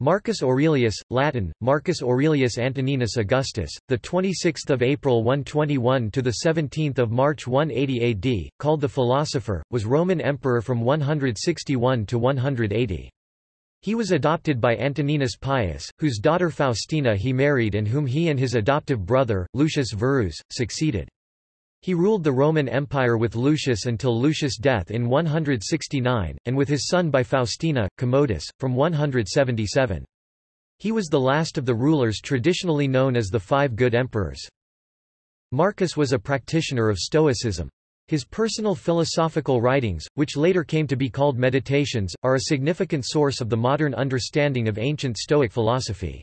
Marcus Aurelius, Latin, Marcus Aurelius Antoninus Augustus, the 26th of April 121 to the 17th of March 180 AD, called the philosopher, was Roman emperor from 161 to 180. He was adopted by Antoninus Pius, whose daughter Faustina he married and whom he and his adoptive brother, Lucius Verus, succeeded. He ruled the Roman Empire with Lucius until Lucius' death in 169, and with his son by Faustina, Commodus, from 177. He was the last of the rulers traditionally known as the Five Good Emperors. Marcus was a practitioner of Stoicism. His personal philosophical writings, which later came to be called Meditations, are a significant source of the modern understanding of ancient Stoic philosophy.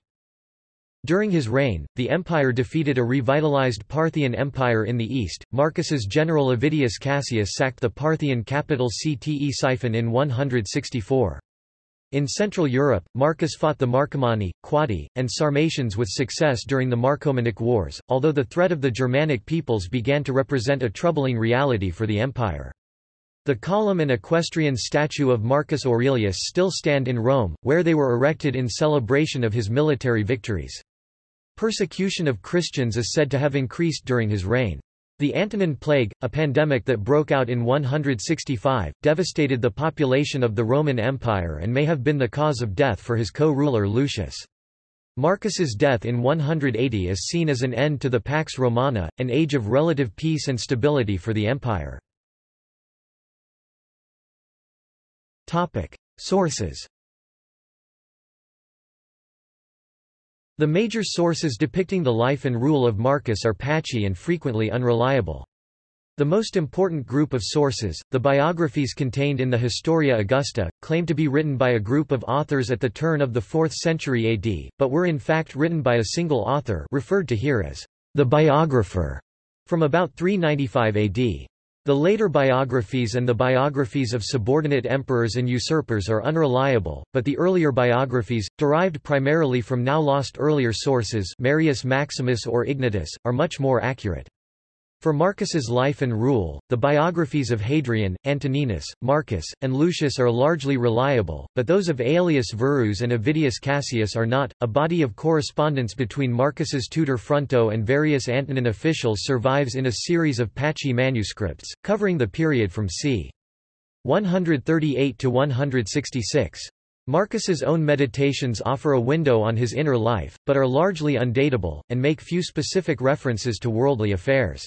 During his reign, the empire defeated a revitalized Parthian Empire in the east. Marcus's general Avidius Cassius sacked the Parthian capital Ctesiphon in 164. In Central Europe, Marcus fought the Marcomanni, Quadi, and Sarmatians with success during the Marcomannic Wars, although the threat of the Germanic peoples began to represent a troubling reality for the empire. The column and equestrian statue of Marcus Aurelius still stand in Rome, where they were erected in celebration of his military victories. Persecution of Christians is said to have increased during his reign. The Antonine Plague, a pandemic that broke out in 165, devastated the population of the Roman Empire and may have been the cause of death for his co-ruler Lucius. Marcus's death in 180 is seen as an end to the Pax Romana, an age of relative peace and stability for the empire. Topic. Sources The major sources depicting the life and rule of Marcus are patchy and frequently unreliable. The most important group of sources, the biographies contained in the Historia Augusta, claim to be written by a group of authors at the turn of the 4th century AD, but were in fact written by a single author referred to here as the biographer, from about 395 AD. The later biographies and the biographies of subordinate emperors and usurpers are unreliable, but the earlier biographies, derived primarily from now lost earlier sources Marius Maximus or Ignotus, are much more accurate. For Marcus's life and rule, the biographies of Hadrian, Antoninus, Marcus, and Lucius are largely reliable, but those of Aelius Verus and Avidius Cassius are not. A body of correspondence between Marcus's tutor Fronto and various Antonine officials survives in a series of patchy manuscripts, covering the period from c. 138 to 166. Marcus's own meditations offer a window on his inner life, but are largely undatable, and make few specific references to worldly affairs.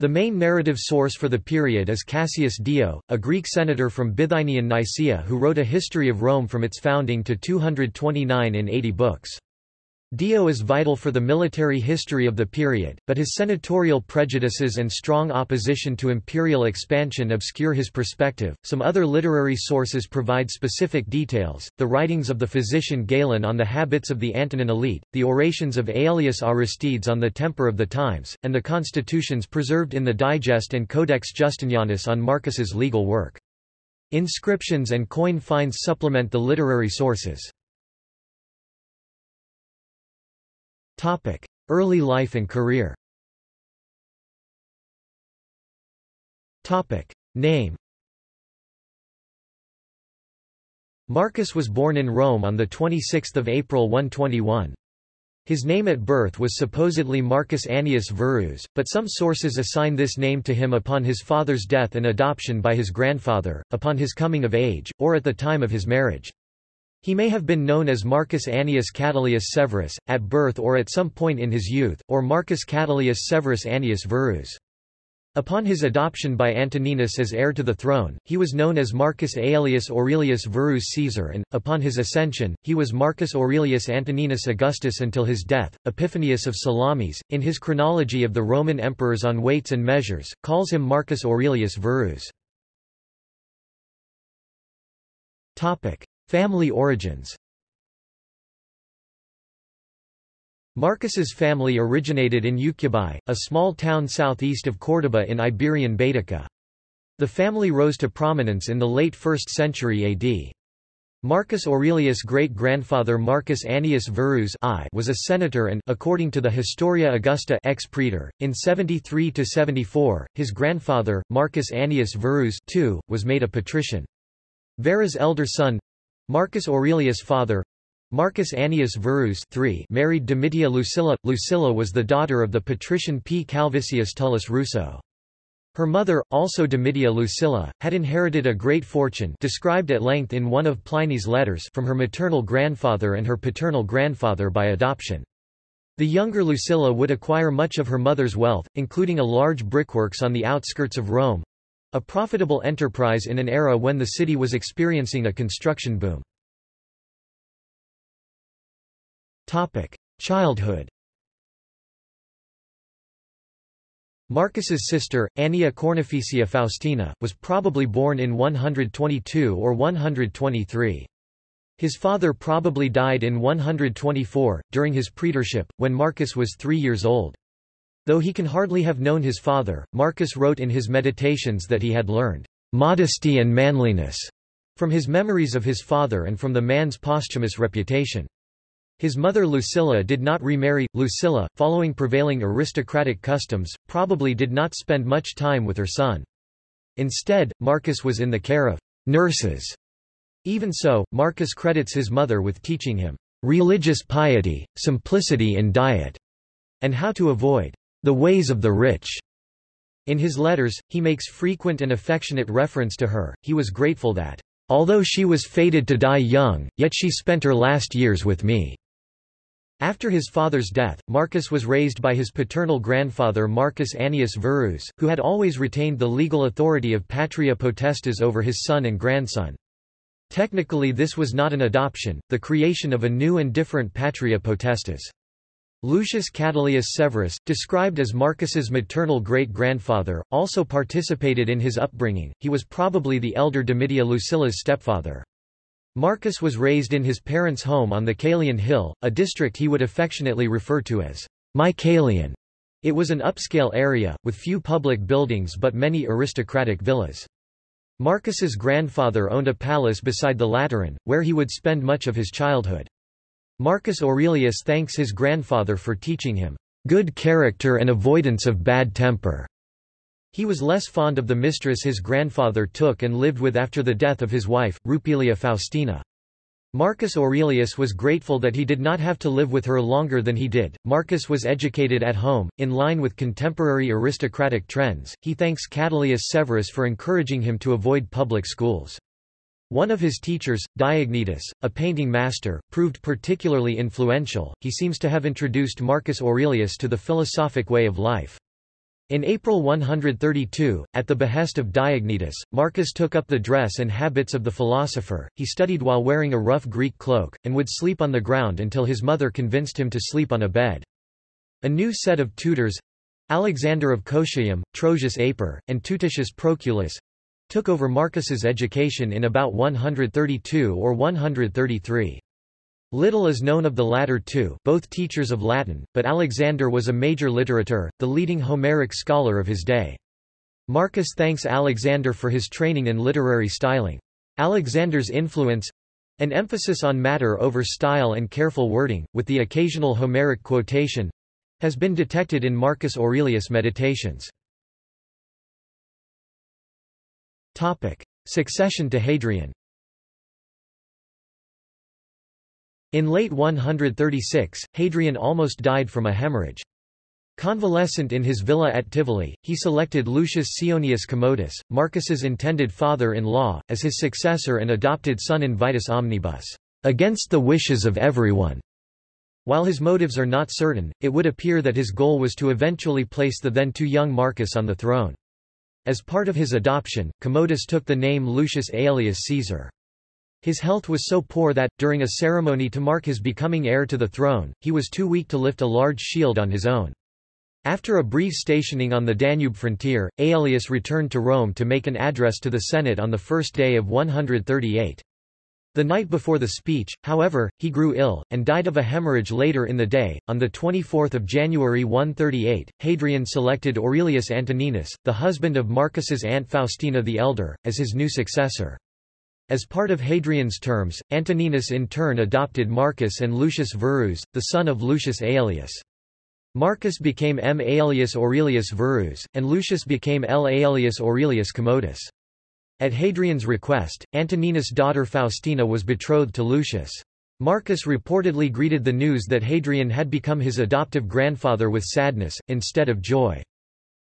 The main narrative source for the period is Cassius Dio, a Greek senator from Bithynian Nicaea who wrote a history of Rome from its founding to 229 in 80 books. Dio is vital for the military history of the period, but his senatorial prejudices and strong opposition to imperial expansion obscure his perspective. Some other literary sources provide specific details the writings of the physician Galen on the habits of the Antonine elite, the orations of Aelius Aristides on the temper of the times, and the constitutions preserved in the Digest and Codex Justinianus on Marcus's legal work. Inscriptions and coin finds supplement the literary sources. Early life and career Topic: Name Marcus was born in Rome on the 26th of April 121. His name at birth was supposedly Marcus Annius Verus, but some sources assign this name to him upon his father's death and adoption by his grandfather, upon his coming of age, or at the time of his marriage. He may have been known as Marcus Annius Catilius Severus, at birth or at some point in his youth, or Marcus Catilius Severus Annius Verus. Upon his adoption by Antoninus as heir to the throne, he was known as Marcus Aelius Aurelius Verus Caesar and, upon his ascension, he was Marcus Aurelius Antoninus Augustus until his death. Epiphanius of Salamis, in his chronology of the Roman emperors on weights and measures, calls him Marcus Aurelius Verus. Family origins Marcus's family originated in Ucubi, a small town southeast of Córdoba in Iberian Baetica. The family rose to prominence in the late 1st century AD. Marcus Aurelius' great-grandfather Marcus Annius Verus I was a senator and, according to the Historia Augusta ex praetor, in 73–74, his grandfather, Marcus Annius Verus II, was made a patrician. Vera's elder son, Marcus Aurelius' father Marcus Annius Verus III married Domitia Lucilla. Lucilla was the daughter of the patrician P. Calvisius Tullus Ruso. Her mother, also Domitia Lucilla, had inherited a great fortune described at length in one of Pliny's letters from her maternal grandfather and her paternal grandfather by adoption. The younger Lucilla would acquire much of her mother's wealth, including a large brickworks on the outskirts of Rome—a profitable enterprise in an era when the city was experiencing a construction boom. Childhood Marcus's sister, Annia Cornificia Faustina, was probably born in 122 or 123. His father probably died in 124, during his praetorship, when Marcus was three years old. Though he can hardly have known his father, Marcus wrote in his Meditations that he had learned modesty and manliness from his memories of his father and from the man's posthumous reputation. His mother Lucilla did not remarry. Lucilla, following prevailing aristocratic customs, probably did not spend much time with her son. Instead, Marcus was in the care of nurses. Even so, Marcus credits his mother with teaching him religious piety, simplicity in diet, and how to avoid the ways of the rich. In his letters, he makes frequent and affectionate reference to her. He was grateful that, although she was fated to die young, yet she spent her last years with me. After his father's death, Marcus was raised by his paternal grandfather Marcus Annius Verus, who had always retained the legal authority of patria potestas over his son and grandson. Technically this was not an adoption, the creation of a new and different patria potestas. Lucius Catilius Severus, described as Marcus's maternal great-grandfather, also participated in his upbringing, he was probably the elder Domitia Lucilla's stepfather. Marcus was raised in his parents' home on the Caelian Hill, a district he would affectionately refer to as my Caelian. It was an upscale area, with few public buildings but many aristocratic villas. Marcus's grandfather owned a palace beside the Lateran, where he would spend much of his childhood. Marcus Aurelius thanks his grandfather for teaching him good character and avoidance of bad temper. He was less fond of the mistress his grandfather took and lived with after the death of his wife, Rupilia Faustina. Marcus Aurelius was grateful that he did not have to live with her longer than he did. Marcus was educated at home, in line with contemporary aristocratic trends. He thanks Catilius Severus for encouraging him to avoid public schools. One of his teachers, Diognetus, a painting master, proved particularly influential. He seems to have introduced Marcus Aurelius to the philosophic way of life. In April 132, at the behest of Diognetus, Marcus took up the dress and habits of the philosopher, he studied while wearing a rough Greek cloak, and would sleep on the ground until his mother convinced him to sleep on a bed. A new set of tutors—Alexander of Cotiaeum, Trosius Aper, and Tuticius Proculus—took over Marcus's education in about 132 or 133. Little is known of the latter two both teachers of Latin, but Alexander was a major literator, the leading Homeric scholar of his day. Marcus thanks Alexander for his training in literary styling. Alexander's influence—an emphasis on matter over style and careful wording, with the occasional Homeric quotation—has been detected in Marcus Aurelius' Meditations. Succession to Hadrian In late 136, Hadrian almost died from a hemorrhage. Convalescent in his villa at Tivoli, he selected Lucius Ceionius Commodus, Marcus's intended father-in-law, as his successor and adopted son invitis omnibus, against the wishes of everyone. While his motives are not certain, it would appear that his goal was to eventually place the then too young Marcus on the throne. As part of his adoption, Commodus took the name Lucius Aelius Caesar. His health was so poor that, during a ceremony to mark his becoming heir to the throne, he was too weak to lift a large shield on his own. After a brief stationing on the Danube frontier, Aelius returned to Rome to make an address to the Senate on the first day of 138. The night before the speech, however, he grew ill, and died of a hemorrhage later in the day. On 24 January 138, Hadrian selected Aurelius Antoninus, the husband of Marcus's aunt Faustina the Elder, as his new successor. As part of Hadrian's terms, Antoninus in turn adopted Marcus and Lucius Verus, the son of Lucius Aelius. Marcus became M. Aelius Aurelius Verus, and Lucius became L. Aelius Aurelius Commodus. At Hadrian's request, Antoninus' daughter Faustina was betrothed to Lucius. Marcus reportedly greeted the news that Hadrian had become his adoptive grandfather with sadness, instead of joy.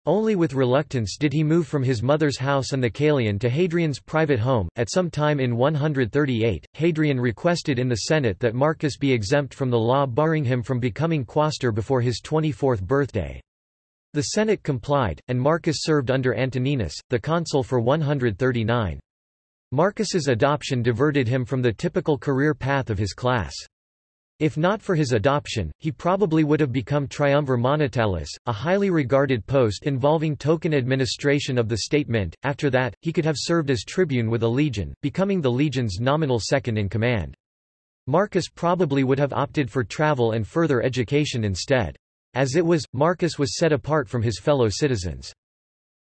Only with reluctance did he move from his mother's house on the Caelian to Hadrian's private home. At some time in 138, Hadrian requested in the Senate that Marcus be exempt from the law barring him from becoming quaestor before his 24th birthday. The Senate complied, and Marcus served under Antoninus, the consul for 139. Marcus's adoption diverted him from the typical career path of his class. If not for his adoption, he probably would have become triumvir monetalis, a highly regarded post involving token administration of the state mint. After that, he could have served as tribune with a legion, becoming the legion's nominal second in command. Marcus probably would have opted for travel and further education instead. As it was, Marcus was set apart from his fellow citizens.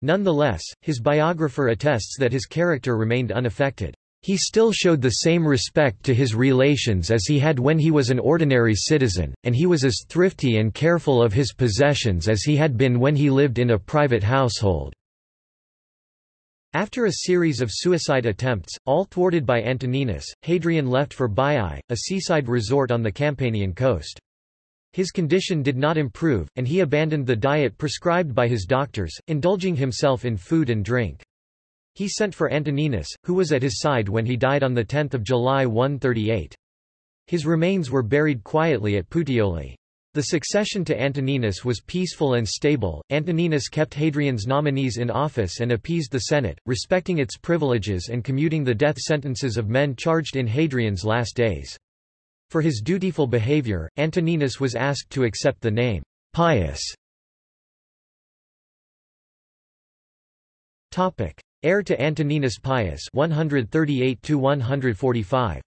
Nonetheless, his biographer attests that his character remained unaffected. He still showed the same respect to his relations as he had when he was an ordinary citizen, and he was as thrifty and careful of his possessions as he had been when he lived in a private household. After a series of suicide attempts, all thwarted by Antoninus, Hadrian left for Baiae, a seaside resort on the Campanian coast. His condition did not improve, and he abandoned the diet prescribed by his doctors, indulging himself in food and drink. He sent for Antoninus, who was at his side when he died on 10 July 138. His remains were buried quietly at Puteoli. The succession to Antoninus was peaceful and stable. Antoninus kept Hadrian's nominees in office and appeased the Senate, respecting its privileges and commuting the death sentences of men charged in Hadrian's last days. For his dutiful behavior, Antoninus was asked to accept the name Pius. Topic: Heir to Antoninus Pius 138 to 145.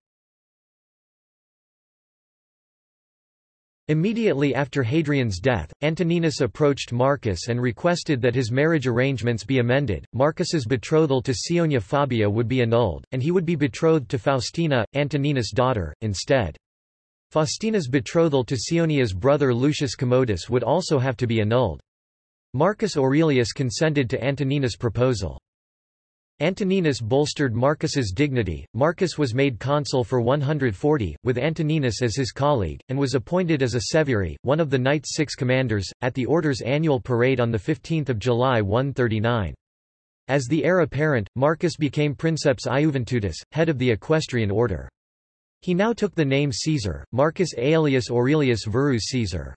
Immediately after Hadrian's death, Antoninus approached Marcus and requested that his marriage arrangements be amended. Marcus's betrothal to Ceionia Fabia would be annulled, and he would be betrothed to Faustina, Antoninus' daughter, instead. Faustina's betrothal to Ceionia's brother Lucius Commodus would also have to be annulled. Marcus Aurelius consented to Antoninus' proposal. Antoninus bolstered Marcus's dignity. Marcus was made consul for 140, with Antoninus as his colleague, and was appointed as a seviri, one of the Knight's six commanders, at the Order's annual parade on 15 July 139. As the heir apparent, Marcus became Princeps Iuventutis, head of the equestrian order. He now took the name Caesar, Marcus Aelius Aurelius Verus Caesar.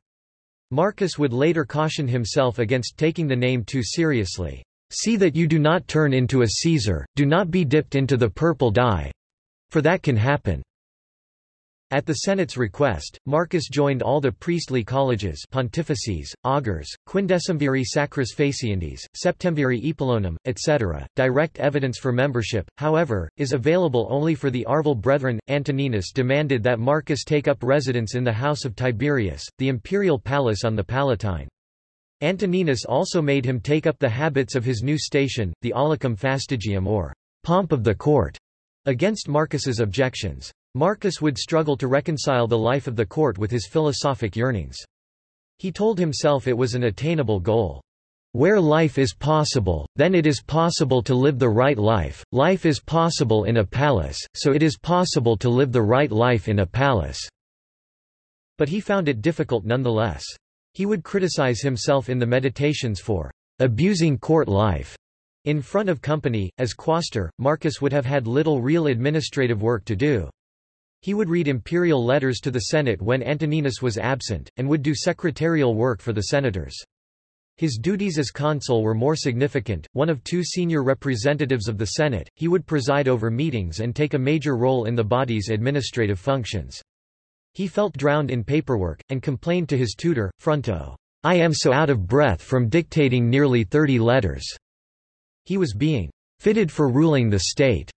Marcus would later caution himself against taking the name too seriously. See that you do not turn into a Caesar, do not be dipped into the purple dye. For that can happen. At the Senate's request, Marcus joined all the priestly colleges pontifices, augurs, quindecimviri sacris faciendis, septemviri epulonum, etc. Direct evidence for membership, however, is available only for the Arval Brethren. Antoninus demanded that Marcus take up residence in the house of Tiberius, the imperial palace on the Palatine. Antoninus also made him take up the habits of his new station, the aulicum fastigium or pomp of the court, against Marcus's objections. Marcus would struggle to reconcile the life of the court with his philosophic yearnings. He told himself it was an attainable goal. Where life is possible, then it is possible to live the right life, life is possible in a palace, so it is possible to live the right life in a palace." But he found it difficult nonetheless. He would criticize himself in the Meditations for abusing court life. In front of company, as quaestor, Marcus would have had little real administrative work to do. He would read imperial letters to the Senate when Antoninus was absent, and would do secretarial work for the senators. His duties as consul were more significant, one of two senior representatives of the Senate, he would preside over meetings and take a major role in the body's administrative functions. He felt drowned in paperwork, and complained to his tutor, Fronto, I am so out of breath from dictating nearly thirty letters. He was being fitted for ruling the state,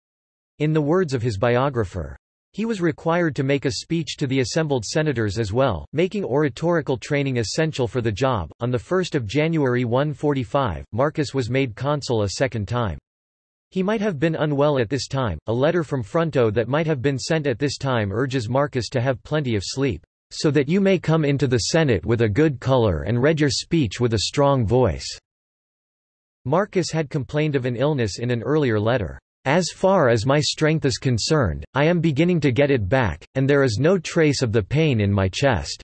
in the words of his biographer. He was required to make a speech to the assembled senators as well, making oratorical training essential for the job. On 1 January 145, Marcus was made consul a second time. He might have been unwell at this time. A letter from Fronto that might have been sent at this time urges Marcus to have plenty of sleep, so that you may come into the Senate with a good color and read your speech with a strong voice. Marcus had complained of an illness in an earlier letter. As far as my strength is concerned, I am beginning to get it back, and there is no trace of the pain in my chest.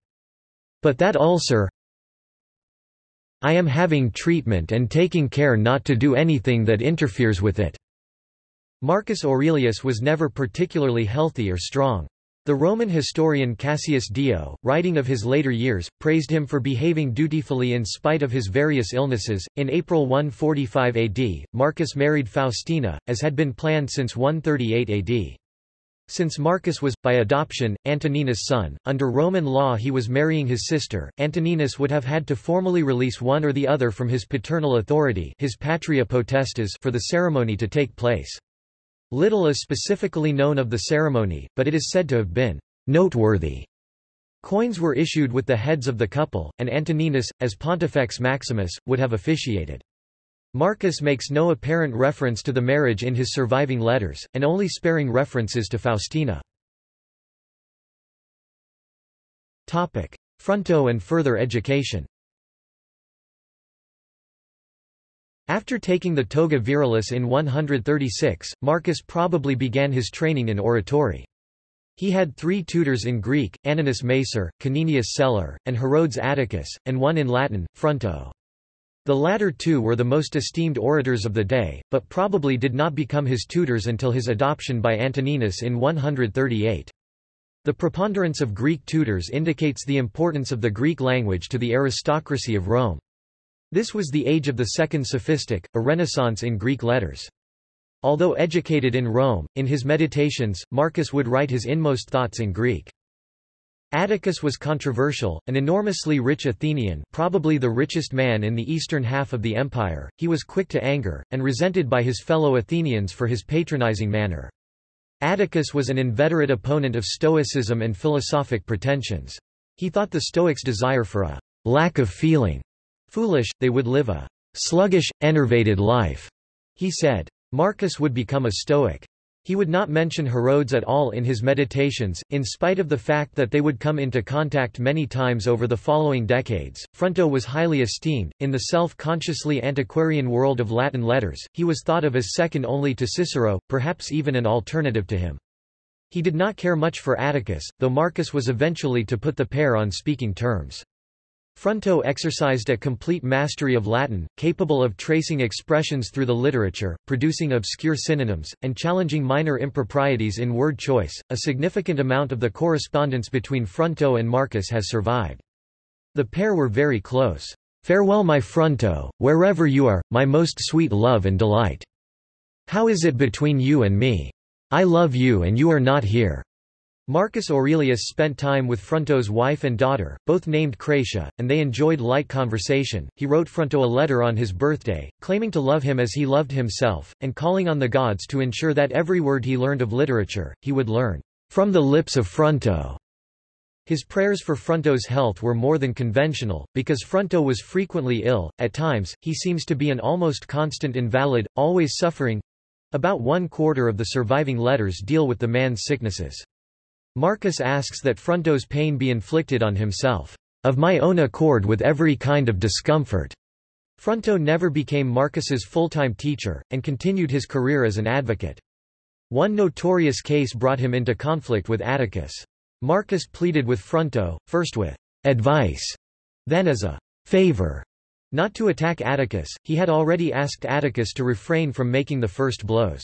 But that ulcer I am having treatment and taking care not to do anything that interferes with it." Marcus Aurelius was never particularly healthy or strong. The Roman historian Cassius Dio, writing of his later years, praised him for behaving dutifully in spite of his various illnesses. In April 145 AD, Marcus married Faustina, as had been planned since 138 AD. Since Marcus was, by adoption, Antoninus' son, under Roman law he was marrying his sister, Antoninus would have had to formally release one or the other from his paternal authority his patria potestas for the ceremony to take place. Little is specifically known of the ceremony, but it is said to have been noteworthy. Coins were issued with the heads of the couple, and Antoninus, as Pontifex Maximus, would have officiated. Marcus makes no apparent reference to the marriage in his surviving letters, and only sparing references to Faustina. Fronto and further education After taking the toga virilis in 136, Marcus probably began his training in oratory. He had three tutors in Greek, Aninus Macer, Caninius Celer, and Herodes Atticus, and one in Latin, Fronto. The latter two were the most esteemed orators of the day, but probably did not become his tutors until his adoption by Antoninus in 138. The preponderance of Greek tutors indicates the importance of the Greek language to the aristocracy of Rome. This was the age of the Second Sophistic, a renaissance in Greek letters. Although educated in Rome, in his meditations, Marcus would write his inmost thoughts in Greek. Atticus was controversial, an enormously rich Athenian probably the richest man in the eastern half of the empire, he was quick to anger, and resented by his fellow Athenians for his patronizing manner. Atticus was an inveterate opponent of Stoicism and philosophic pretensions. He thought the Stoics' desire for a lack of feeling Foolish, they would live a sluggish, enervated life, he said. Marcus would become a Stoic. He would not mention Herodes at all in his meditations, in spite of the fact that they would come into contact many times over the following decades. Fronto was highly esteemed. In the self consciously antiquarian world of Latin letters, he was thought of as second only to Cicero, perhaps even an alternative to him. He did not care much for Atticus, though Marcus was eventually to put the pair on speaking terms. Fronto exercised a complete mastery of Latin, capable of tracing expressions through the literature, producing obscure synonyms, and challenging minor improprieties in word choice. A significant amount of the correspondence between Fronto and Marcus has survived. The pair were very close. Farewell my Fronto, wherever you are, my most sweet love and delight. How is it between you and me? I love you and you are not here. Marcus Aurelius spent time with Fronto's wife and daughter, both named Gratia, and they enjoyed light conversation. He wrote Fronto a letter on his birthday, claiming to love him as he loved himself, and calling on the gods to ensure that every word he learned of literature, he would learn from the lips of Fronto. His prayers for Fronto's health were more than conventional, because Fronto was frequently ill, at times, he seems to be an almost constant invalid, always suffering. About one quarter of the surviving letters deal with the man's sicknesses. Marcus asks that Fronto's pain be inflicted on himself, of my own accord with every kind of discomfort. Fronto never became Marcus's full-time teacher, and continued his career as an advocate. One notorious case brought him into conflict with Atticus. Marcus pleaded with Fronto, first with advice, then as a favor, not to attack Atticus, he had already asked Atticus to refrain from making the first blows.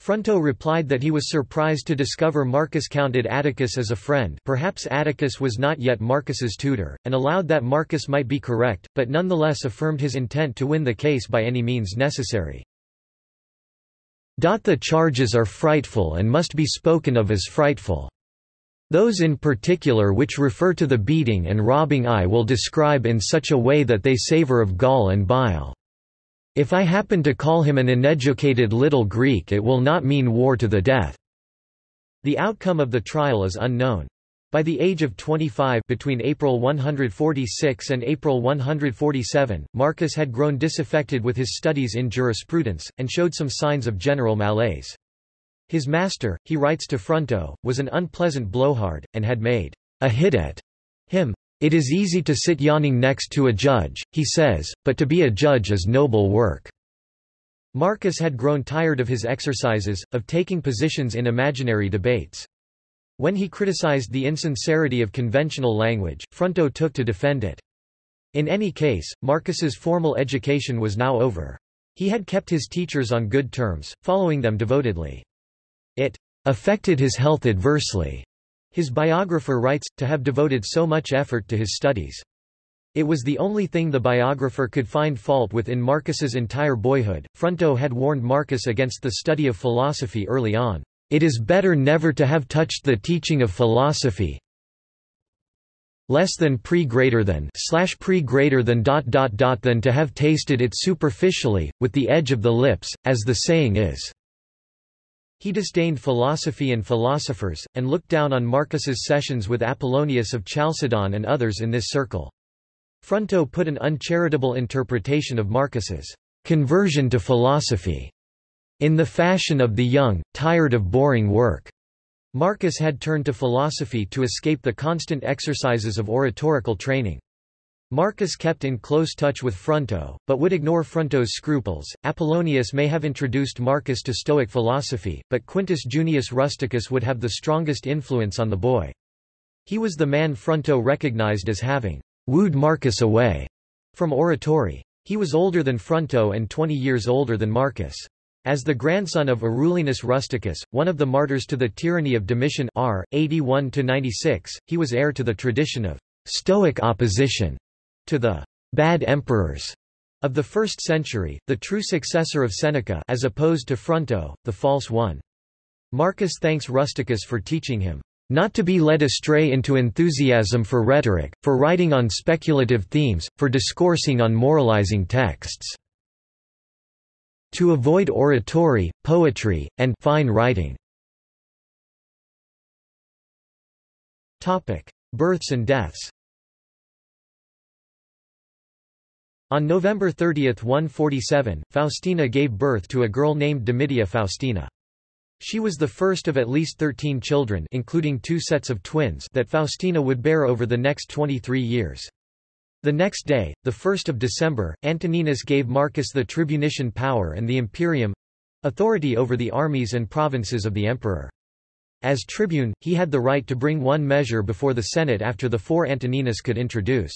Fronto replied that he was surprised to discover Marcus counted Atticus as a friend perhaps Atticus was not yet Marcus's tutor, and allowed that Marcus might be correct, but nonetheless affirmed his intent to win the case by any means necessary. The charges are frightful and must be spoken of as frightful. Those in particular which refer to the beating and robbing I will describe in such a way that they savor of gall and bile. If I happen to call him an uneducated little Greek it will not mean war to the death." The outcome of the trial is unknown. By the age of 25 between April 146 and April 147, Marcus had grown disaffected with his studies in jurisprudence, and showed some signs of general malaise. His master, he writes to Fronto, was an unpleasant blowhard, and had made a hit at him. It is easy to sit yawning next to a judge, he says, but to be a judge is noble work. Marcus had grown tired of his exercises, of taking positions in imaginary debates. When he criticized the insincerity of conventional language, Fronto took to defend it. In any case, Marcus's formal education was now over. He had kept his teachers on good terms, following them devotedly. It affected his health adversely, his biographer writes, to have devoted so much effort to his studies. It was the only thing the biographer could find fault with in Marcus's entire boyhood. Fronto had warned Marcus against the study of philosophy early on. It is better never to have touched the teaching of philosophy, less than pre greater than slash pre greater than dot dot dot than to have tasted it superficially, with the edge of the lips, as the saying is. He disdained philosophy and philosophers, and looked down on Marcus's sessions with Apollonius of Chalcedon and others in this circle. Fronto put an uncharitable interpretation of Marcus's conversion to philosophy in the fashion of the young, tired of boring work. Marcus had turned to philosophy to escape the constant exercises of oratorical training. Marcus kept in close touch with Fronto, but would ignore Fronto's scruples. Apollonius may have introduced Marcus to Stoic philosophy, but Quintus Junius Rusticus would have the strongest influence on the boy. He was the man Fronto recognized as having wooed Marcus away from oratory. He was older than Fronto and 20 years older than Marcus. As the grandson of Arulenus Rusticus, one of the martyrs to the tyranny of Domitian R. 81-96, he was heir to the tradition of Stoic opposition to the bad emperors of the 1st century, the true successor of Seneca as opposed to Fronto, the false one. Marcus thanks Rusticus for teaching him not to be led astray into enthusiasm for rhetoric, for writing on speculative themes, for discoursing on moralizing texts. To avoid oratory, poetry, and fine writing. Topic: Births and deaths. On November 30, 147, Faustina gave birth to a girl named Domitia Faustina. She was the first of at least 13 children including two sets of twins that Faustina would bear over the next 23 years. The next day, 1 December, Antoninus gave Marcus the tribunician power and the imperium—authority over the armies and provinces of the emperor. As tribune, he had the right to bring one measure before the Senate after the four Antoninus could introduce.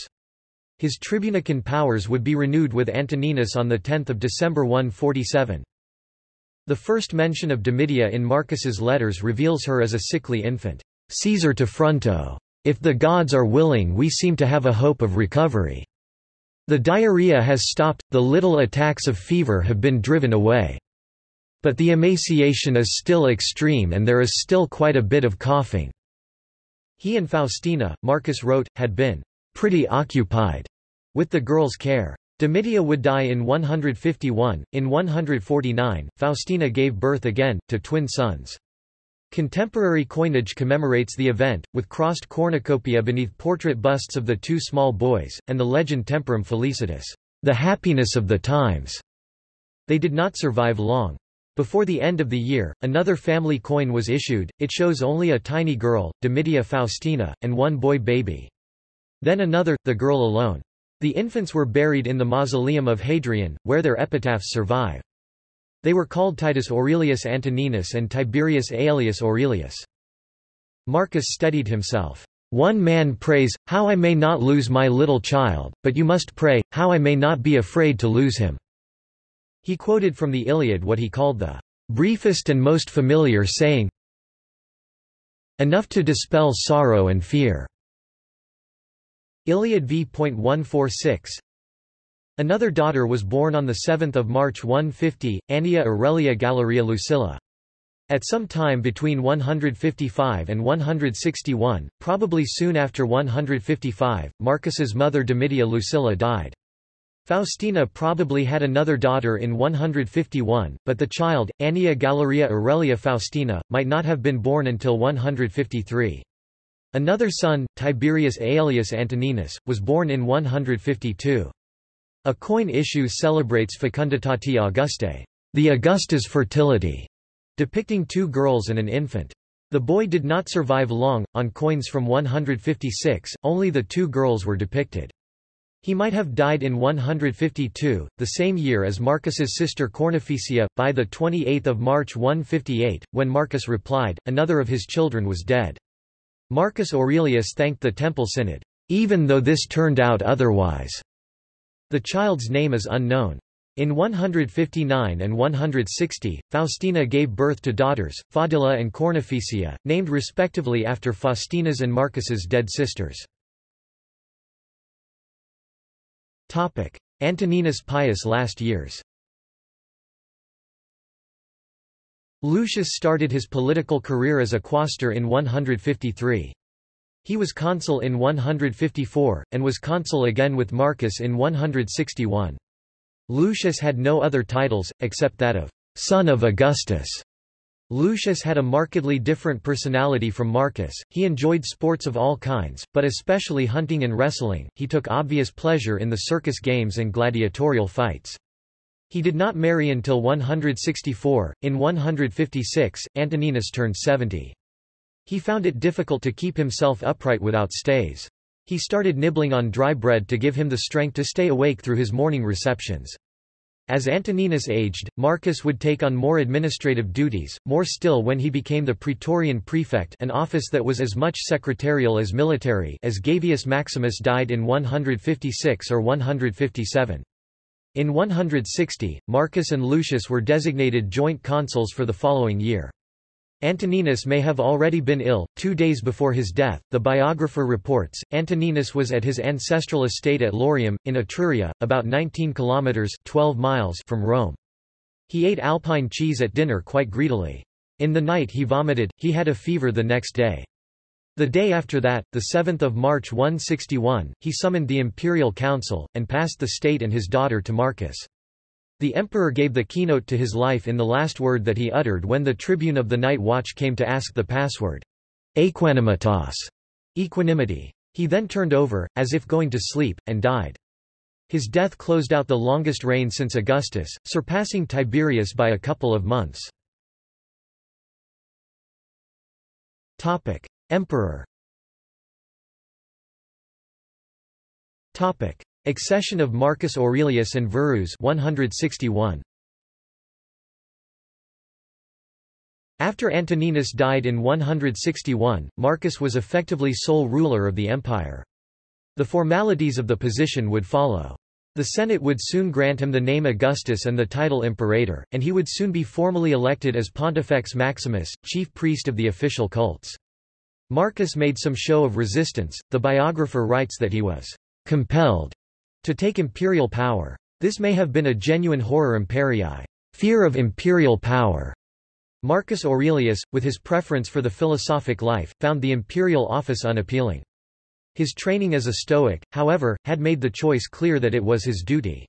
His tribunican powers would be renewed with Antoninus on 10 December 147. The first mention of Domitia in Marcus's letters reveals her as a sickly infant. Caesar to Fronto. If the gods are willing we seem to have a hope of recovery. The diarrhea has stopped, the little attacks of fever have been driven away. But the emaciation is still extreme and there is still quite a bit of coughing. He and Faustina, Marcus wrote, had been pretty occupied with the girl's care. Domitia would die in 151. In 149, Faustina gave birth again, to twin sons. Contemporary coinage commemorates the event, with crossed cornucopia beneath portrait busts of the two small boys, and the legend Temporum Felicitas, the happiness of the times. They did not survive long. Before the end of the year, another family coin was issued, it shows only a tiny girl, Domitia Faustina, and one boy baby. Then another, the girl alone. The infants were buried in the mausoleum of Hadrian, where their epitaphs survive. They were called Titus Aurelius Antoninus and Tiberius Aelius Aurelius. Marcus steadied himself. One man prays, how I may not lose my little child, but you must pray, how I may not be afraid to lose him. He quoted from the Iliad what he called the briefest and most familiar saying, enough to dispel sorrow and fear. Iliad v.146 Another daughter was born on 7 March 150, Annia Aurelia Galeria Lucilla. At some time between 155 and 161, probably soon after 155, Marcus's mother Domitia Lucilla died. Faustina probably had another daughter in 151, but the child, Annia Galeria Aurelia Faustina, might not have been born until 153. Another son, Tiberius Aelius Antoninus, was born in 152. A coin issue celebrates Fecunditati Augustae, the Augusta's fertility, depicting two girls and an infant. The boy did not survive long. On coins from 156, only the two girls were depicted. He might have died in 152, the same year as Marcus's sister Cornificia. By the 28th of March 158, when Marcus replied, another of his children was dead. Marcus Aurelius thanked the Temple Synod, even though this turned out otherwise. The child's name is unknown. In 159 and 160, Faustina gave birth to daughters, Fadilla and Cornificia, named respectively after Faustina's and Marcus's dead sisters. Antoninus Pius last years Lucius started his political career as a quaestor in 153. He was consul in 154, and was consul again with Marcus in 161. Lucius had no other titles, except that of son of Augustus. Lucius had a markedly different personality from Marcus, he enjoyed sports of all kinds, but especially hunting and wrestling, he took obvious pleasure in the circus games and gladiatorial fights. He did not marry until 164. In 156, Antoninus turned 70. He found it difficult to keep himself upright without stays. He started nibbling on dry bread to give him the strength to stay awake through his morning receptions. As Antoninus aged, Marcus would take on more administrative duties, more still when he became the praetorian prefect an office that was as much secretarial as military as Gavius Maximus died in 156 or 157. In 160, Marcus and Lucius were designated joint consuls for the following year. Antoninus may have already been ill. Two days before his death, the biographer reports, Antoninus was at his ancestral estate at Lorium, in Etruria, about 19 kilometers 12 miles from Rome. He ate alpine cheese at dinner quite greedily. In the night he vomited, he had a fever the next day. The day after that, the 7th of March 161, he summoned the imperial council, and passed the state and his daughter to Marcus. The emperor gave the keynote to his life in the last word that he uttered when the tribune of the night watch came to ask the password. Equanimitas. Equanimity. He then turned over, as if going to sleep, and died. His death closed out the longest reign since Augustus, surpassing Tiberius by a couple of months. Topic. Emperor Topic. Accession of Marcus Aurelius and Verus 161. After Antoninus died in 161, Marcus was effectively sole ruler of the empire. The formalities of the position would follow. The Senate would soon grant him the name Augustus and the title Imperator, and he would soon be formally elected as Pontifex Maximus, chief priest of the official cults. Marcus made some show of resistance, the biographer writes that he was compelled to take imperial power. This may have been a genuine horror imperii, fear of imperial power. Marcus Aurelius, with his preference for the philosophic life, found the imperial office unappealing. His training as a Stoic, however, had made the choice clear that it was his duty.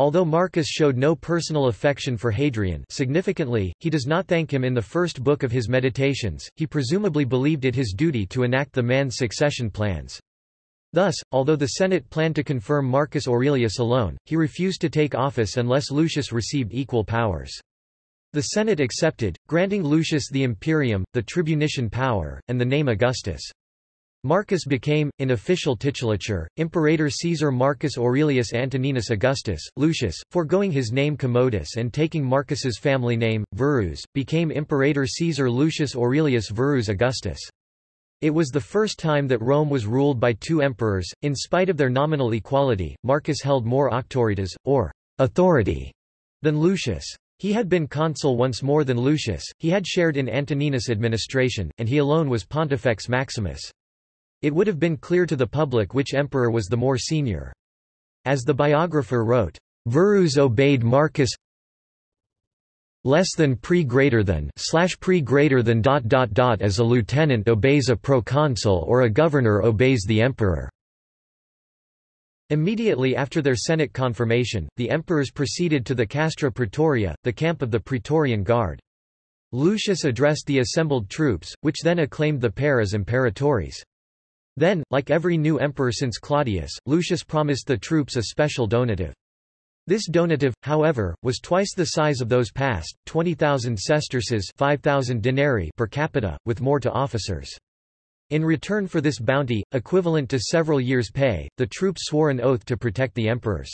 Although Marcus showed no personal affection for Hadrian significantly, he does not thank him in the first book of his Meditations, he presumably believed it his duty to enact the man's succession plans. Thus, although the Senate planned to confirm Marcus Aurelius alone, he refused to take office unless Lucius received equal powers. The Senate accepted, granting Lucius the imperium, the tribunician power, and the name Augustus. Marcus became, in official titulature, Imperator Caesar Marcus Aurelius Antoninus Augustus. Lucius, foregoing his name Commodus and taking Marcus's family name, Verus, became Imperator Caesar Lucius Aurelius Verus Augustus. It was the first time that Rome was ruled by two emperors. In spite of their nominal equality, Marcus held more auctoritas, or authority, than Lucius. He had been consul once more than Lucius, he had shared in Antoninus' administration, and he alone was Pontifex Maximus. It would have been clear to the public which emperor was the more senior. As the biographer wrote, Verus obeyed Marcus less than pre greater than slash pre greater than dot dot dot as a lieutenant obeys a proconsul or a governor obeys the emperor. Immediately after their Senate confirmation, the emperors proceeded to the Castra Praetoria, the camp of the Praetorian Guard. Lucius addressed the assembled troops, which then acclaimed the pair as imperatores. Then, like every new emperor since Claudius, Lucius promised the troops a special donative. This donative, however, was twice the size of those past, 20,000 sesterces 5,000 denarii per capita, with more to officers. In return for this bounty, equivalent to several years' pay, the troops swore an oath to protect the emperors.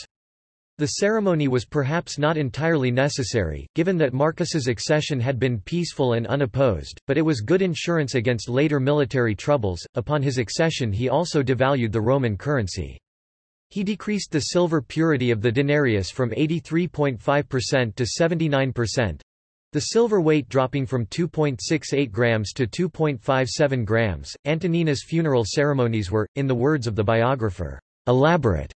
The ceremony was perhaps not entirely necessary, given that Marcus's accession had been peaceful and unopposed, but it was good insurance against later military troubles. Upon his accession, he also devalued the Roman currency. He decreased the silver purity of the denarius from 83.5% to 79%, the silver weight dropping from 2.68 grams to 2.57 grams. Antoninus' funeral ceremonies were, in the words of the biographer, elaborate.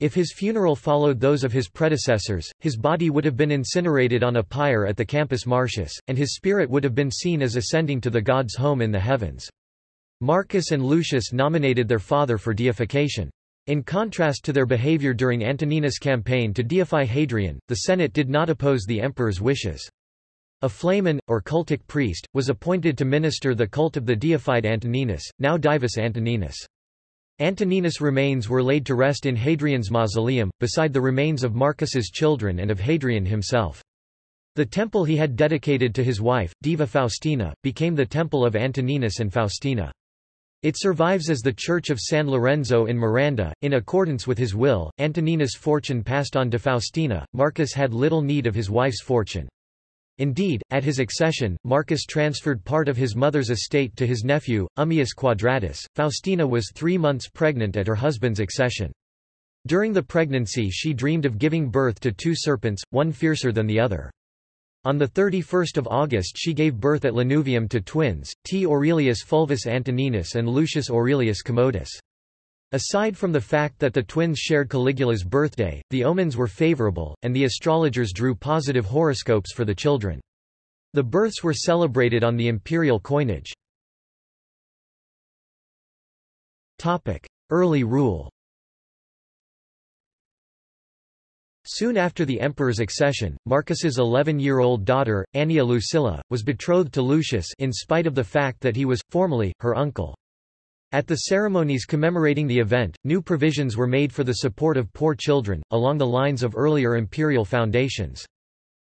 If his funeral followed those of his predecessors, his body would have been incinerated on a pyre at the Campus Martius, and his spirit would have been seen as ascending to the god's home in the heavens. Marcus and Lucius nominated their father for deification. In contrast to their behavior during Antoninus' campaign to deify Hadrian, the Senate did not oppose the emperor's wishes. A flamen, or cultic priest, was appointed to minister the cult of the deified Antoninus, now Divus Antoninus. Antoninus' remains were laid to rest in Hadrian's mausoleum, beside the remains of Marcus's children and of Hadrian himself. The temple he had dedicated to his wife, Diva Faustina, became the temple of Antoninus and Faustina. It survives as the Church of San Lorenzo in Miranda. In accordance with his will, Antoninus' fortune passed on to Faustina. Marcus had little need of his wife's fortune. Indeed, at his accession, Marcus transferred part of his mother's estate to his nephew, Ummidius Quadratus. Faustina was three months pregnant at her husband's accession. During the pregnancy she dreamed of giving birth to two serpents, one fiercer than the other. On 31 August she gave birth at Lanuvium to twins, T. Aurelius Fulvus Antoninus and Lucius Aurelius Commodus. Aside from the fact that the twins shared Caligula's birthday, the omens were favorable, and the astrologers drew positive horoscopes for the children. The births were celebrated on the imperial coinage. Early rule Soon after the emperor's accession, Marcus's 11-year-old daughter, Annia Lucilla, was betrothed to Lucius in spite of the fact that he was, formally, her uncle. At the ceremonies commemorating the event, new provisions were made for the support of poor children, along the lines of earlier imperial foundations.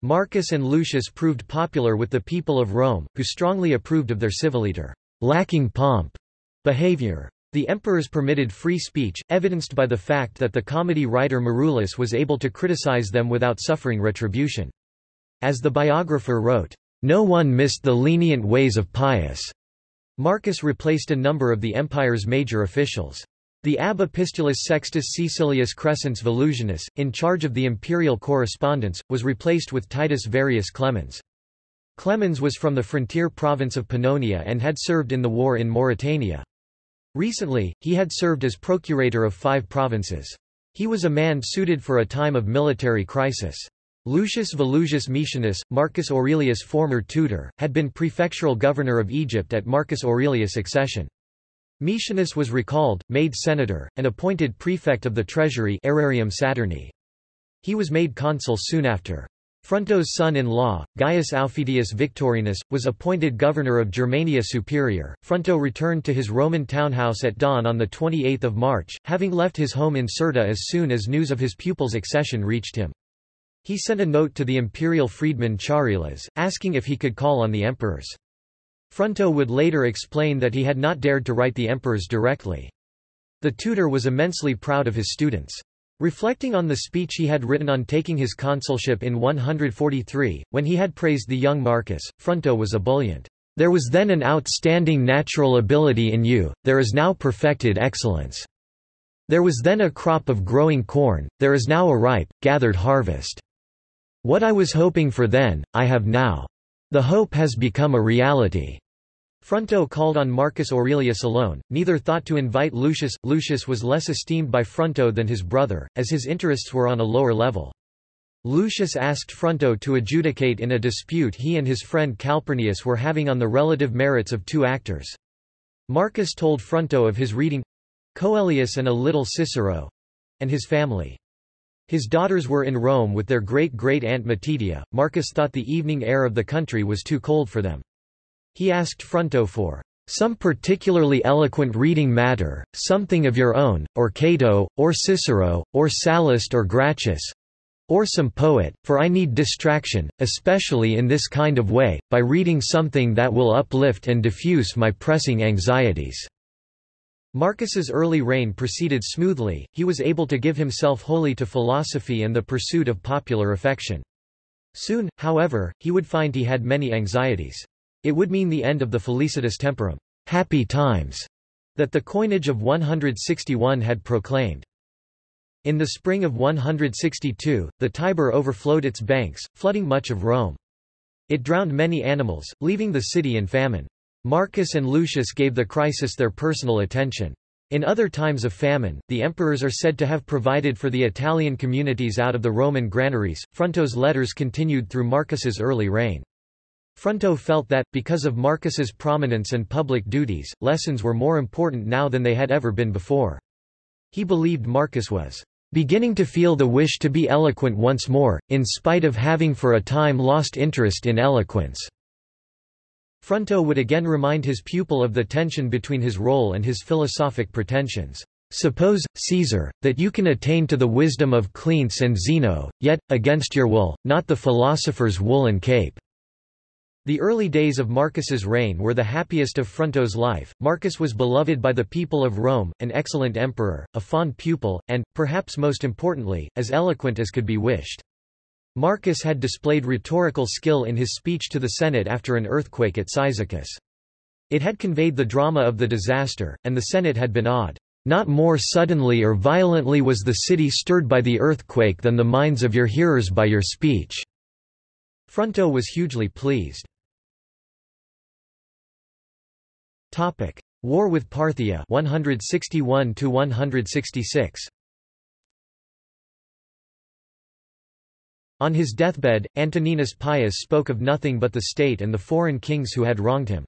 Marcus and Lucius proved popular with the people of Rome, who strongly approved of their civiliter, lacking pomp, behavior. The emperors permitted free speech, evidenced by the fact that the comedy writer Marullus was able to criticize them without suffering retribution. As the biographer wrote, No one missed the lenient ways of Pius. Marcus replaced a number of the empire's major officials. The ab epistulis Sextus Caecilius Crescens Volusianus, in charge of the imperial correspondence, was replaced with Titus Varius Clemens. Clemens was from the frontier province of Pannonia and had served in the war in Mauritania. Recently, he had served as procurator of five provinces. He was a man suited for a time of military crisis. Lucius Volusius Maecianus, Marcus Aurelius' former tutor, had been prefectural governor of Egypt at Marcus Aurelius' accession. Maecianus was recalled, made senator, and appointed prefect of the treasury Aerarium Saturni. He was made consul soon after. Fronto's son-in-law, Gaius Aufidius Victorinus, was appointed governor of Germania Superior. Fronto returned to his Roman townhouse at dawn on 28 March, having left his home in Cirta as soon as news of his pupil's accession reached him. He sent a note to the imperial freedman Charilas, asking if he could call on the emperors. Fronto would later explain that he had not dared to write the emperors directly. The tutor was immensely proud of his students. Reflecting on the speech he had written on taking his consulship in 143, when he had praised the young Marcus, Fronto was ebullient. There was then an outstanding natural ability in you, there is now perfected excellence. There was then a crop of growing corn, there is now a ripe, gathered harvest. What I was hoping for then, I have now. The hope has become a reality. Fronto called on Marcus Aurelius alone, neither thought to invite Lucius. Lucius was less esteemed by Fronto than his brother, as his interests were on a lower level. Lucius asked Fronto to adjudicate in a dispute he and his friend Calpurnius were having on the relative merits of two actors. Marcus told Fronto of his reading Coelius and a little Cicero and his family. His daughters were in Rome with their great-great-aunt Matidia. Marcus thought the evening air of the country was too cold for them. He asked Fronto for some particularly eloquent reading matter, something of your own, or Cato, or Cicero, or Sallust or Gracchus. Or some poet, for I need distraction, especially in this kind of way, by reading something that will uplift and diffuse my pressing anxieties." Marcus's early reign proceeded smoothly, he was able to give himself wholly to philosophy and the pursuit of popular affection. Soon, however, he would find he had many anxieties. It would mean the end of the felicitas temporum happy times, that the coinage of 161 had proclaimed. In the spring of 162, the Tiber overflowed its banks, flooding much of Rome. It drowned many animals, leaving the city in famine. Marcus and Lucius gave the crisis their personal attention. In other times of famine, the emperors are said to have provided for the Italian communities out of the Roman granaries. Fronto's letters continued through Marcus's early reign. Fronto felt that, because of Marcus's prominence and public duties, lessons were more important now than they had ever been before. He believed Marcus was beginning to feel the wish to be eloquent once more, in spite of having for a time lost interest in eloquence. Fronto would again remind his pupil of the tension between his role and his philosophic pretensions. Suppose, Caesar, that you can attain to the wisdom of Cleanthes and Zeno, yet, against your will, not the philosopher's woolen cape. The early days of Marcus's reign were the happiest of Fronto's life. Marcus was beloved by the people of Rome, an excellent emperor, a fond pupil, and, perhaps most importantly, as eloquent as could be wished. Marcus had displayed rhetorical skill in his speech to the Senate after an earthquake at Cyzicus. It had conveyed the drama of the disaster, and the Senate had been awed. Not more suddenly or violently was the city stirred by the earthquake than the minds of your hearers by your speech. Fronto was hugely pleased. Topic: War with Parthia 161 to 166. On his deathbed, Antoninus Pius spoke of nothing but the state and the foreign kings who had wronged him.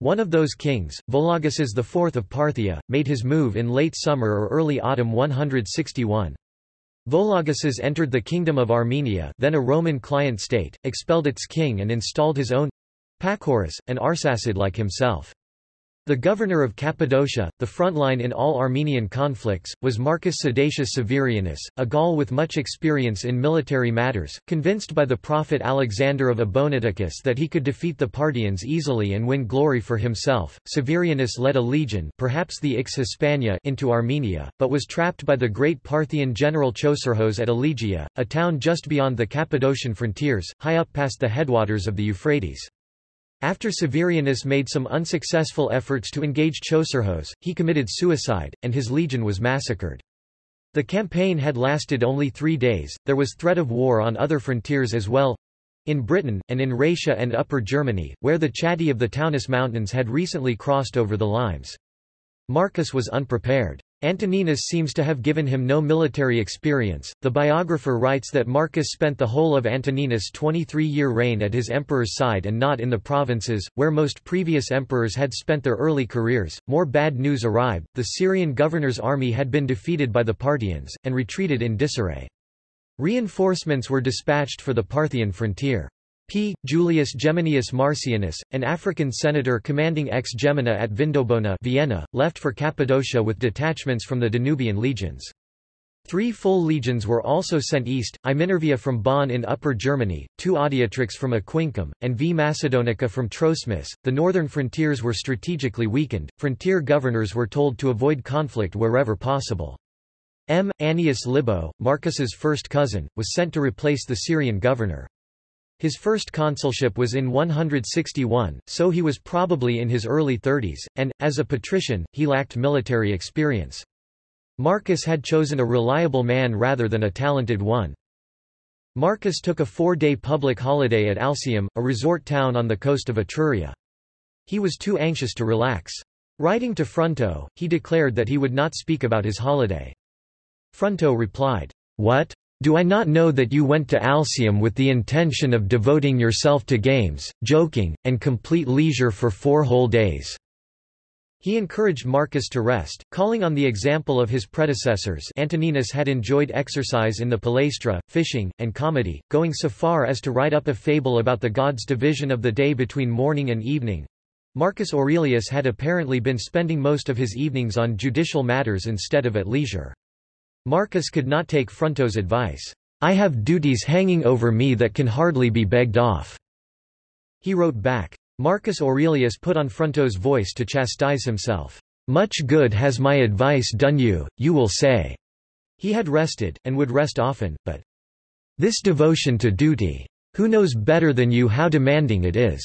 One of those kings, Vologeses IV of Parthia, made his move in late summer or early autumn 161. Vologeses entered the Kingdom of Armenia then a Roman client state, expelled its king and installed his own Pacorus, an Arsacid like himself. The governor of Cappadocia, the front line in all Armenian conflicts, was Marcus Sedatius Severianus, a Gaul with much experience in military matters, convinced by the prophet Alexander of Abonoteichus that he could defeat the Parthians easily and win glory for himself. Severianus led a legion perhaps the Ix Hispania into Armenia, but was trapped by the great Parthian general Chosroes at Elegia, a town just beyond the Cappadocian frontiers, high up past the headwaters of the Euphrates. After Severianus made some unsuccessful efforts to engage Chosroes, he committed suicide, and his legion was massacred. The campaign had lasted only three days, there was threat of war on other frontiers as well, in Britain, and in Raetia and Upper Germany, where the Chatti of the Taunus Mountains had recently crossed over the Limes. Marcus was unprepared. Antoninus seems to have given him no military experience. The biographer writes that Marcus spent the whole of Antoninus' 23-year reign at his emperor's side and not in the provinces, where most previous emperors had spent their early careers. More bad news arrived, the Syrian governor's army had been defeated by the Parthians, and retreated in disarray. Reinforcements were dispatched for the Parthian frontier. P. Julius Geminius Marcianus, an African senator commanding ex Gemina at Vindobona Vienna, left for Cappadocia with detachments from the Danubian legions. Three full legions were also sent east, I Minervia from Bonn in Upper Germany, two Adiutrix from Aquincum, and V Macedonica from Troesmis. The northern frontiers were strategically weakened, frontier governors were told to avoid conflict wherever possible. M. Annius Libo, Marcus's first cousin, was sent to replace the Syrian governor. His first consulship was in 161, so he was probably in his early 30s, and, as a patrician, he lacked military experience. Marcus had chosen a reliable man rather than a talented one. Marcus took a four-day public holiday at Alsium, a resort town on the coast of Etruria. He was too anxious to relax. Writing to Fronto, he declared that he would not speak about his holiday. Fronto replied, What? Do I not know that you went to Alsium with the intention of devoting yourself to games, joking, and complete leisure for four whole days?' He encouraged Marcus to rest, calling on the example of his predecessors Antoninus had enjoyed exercise in the palaestra, fishing, and comedy, going so far as to write up a fable about the gods' division of the day between morning and evening. Marcus Aurelius had apparently been spending most of his evenings on judicial matters instead of at leisure. Marcus could not take Fronto's advice. I have duties hanging over me that can hardly be begged off." He wrote back. Marcus Aurelius put on Fronto's voice to chastise himself. Much good has my advice done you, you will say. He had rested, and would rest often, but this devotion to duty. Who knows better than you how demanding it is?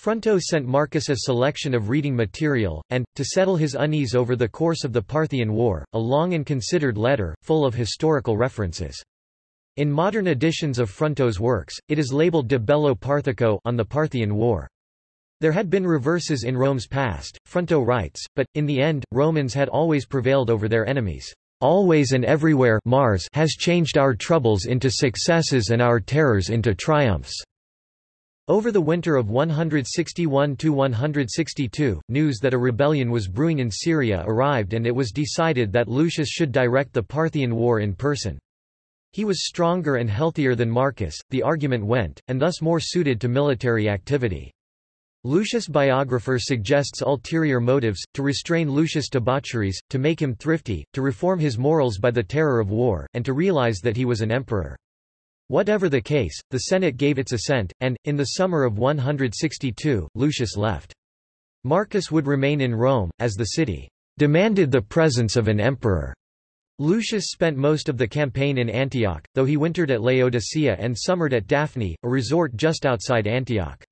Fronto sent Marcus a selection of reading material, and, to settle his unease over the course of the Parthian War, a long and considered letter, full of historical references. In modern editions of Fronto's works, it is labeled De Bello Parthico on the Parthian War. There had been reverses in Rome's past, Fronto writes, but, in the end, Romans had always prevailed over their enemies. Always and everywhere Mars has changed our troubles into successes and our terrors into triumphs. Over the winter of 161–162, news that a rebellion was brewing in Syria arrived and it was decided that Lucius should direct the Parthian War in person. He was stronger and healthier than Marcus, the argument went, and thus more suited to military activity. Lucius' biographer suggests ulterior motives, to restrain Lucius' debaucheries, to make him thrifty, to reform his morals by the terror of war, and to realize that he was an emperor. Whatever the case, the Senate gave its assent, and, in the summer of 162, Lucius left. Marcus would remain in Rome, as the city demanded the presence of an emperor. Lucius spent most of the campaign in Antioch, though he wintered at Laodicea and summered at Daphne, a resort just outside Antioch.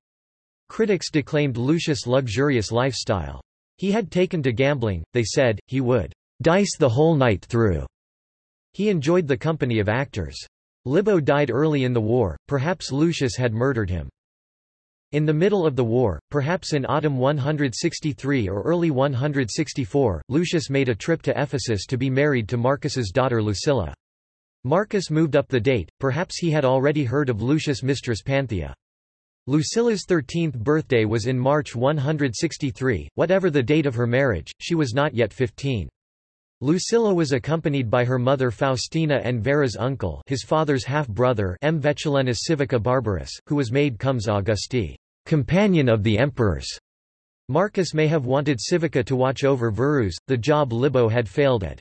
Critics declaimed Lucius' luxurious lifestyle. He had taken to gambling, they said, he would dice the whole night through. He enjoyed the company of actors. Libo died early in the war, perhaps Lucius had murdered him. In the middle of the war, perhaps in autumn 163 or early 164, Lucius made a trip to Ephesus to be married to Marcus's daughter Lucilla. Marcus moved up the date, perhaps he had already heard of Lucius' mistress Panthea. Lucilla's 13th birthday was in March 163, whatever the date of her marriage, she was not yet 15. Lucilla was accompanied by her mother Faustina and Vera's uncle his father's half-brother M. Vetulenus Civica Barbarus, who was made comes Augusti, companion of the emperors. Marcus may have wanted Civica to watch over Verus, the job Libo had failed at.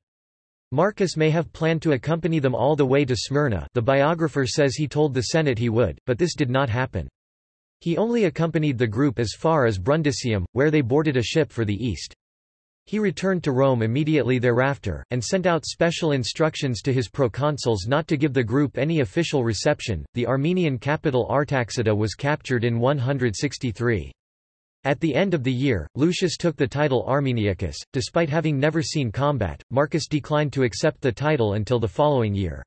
Marcus may have planned to accompany them all the way to Smyrna the biographer says he told the Senate he would, but this did not happen. He only accompanied the group as far as Brundisium, where they boarded a ship for the East. He returned to Rome immediately thereafter, and sent out special instructions to his proconsuls not to give the group any official reception. The Armenian capital Artaxata was captured in 163. At the end of the year, Lucius took the title Armeniacus. Despite having never seen combat, Marcus declined to accept the title until the following year.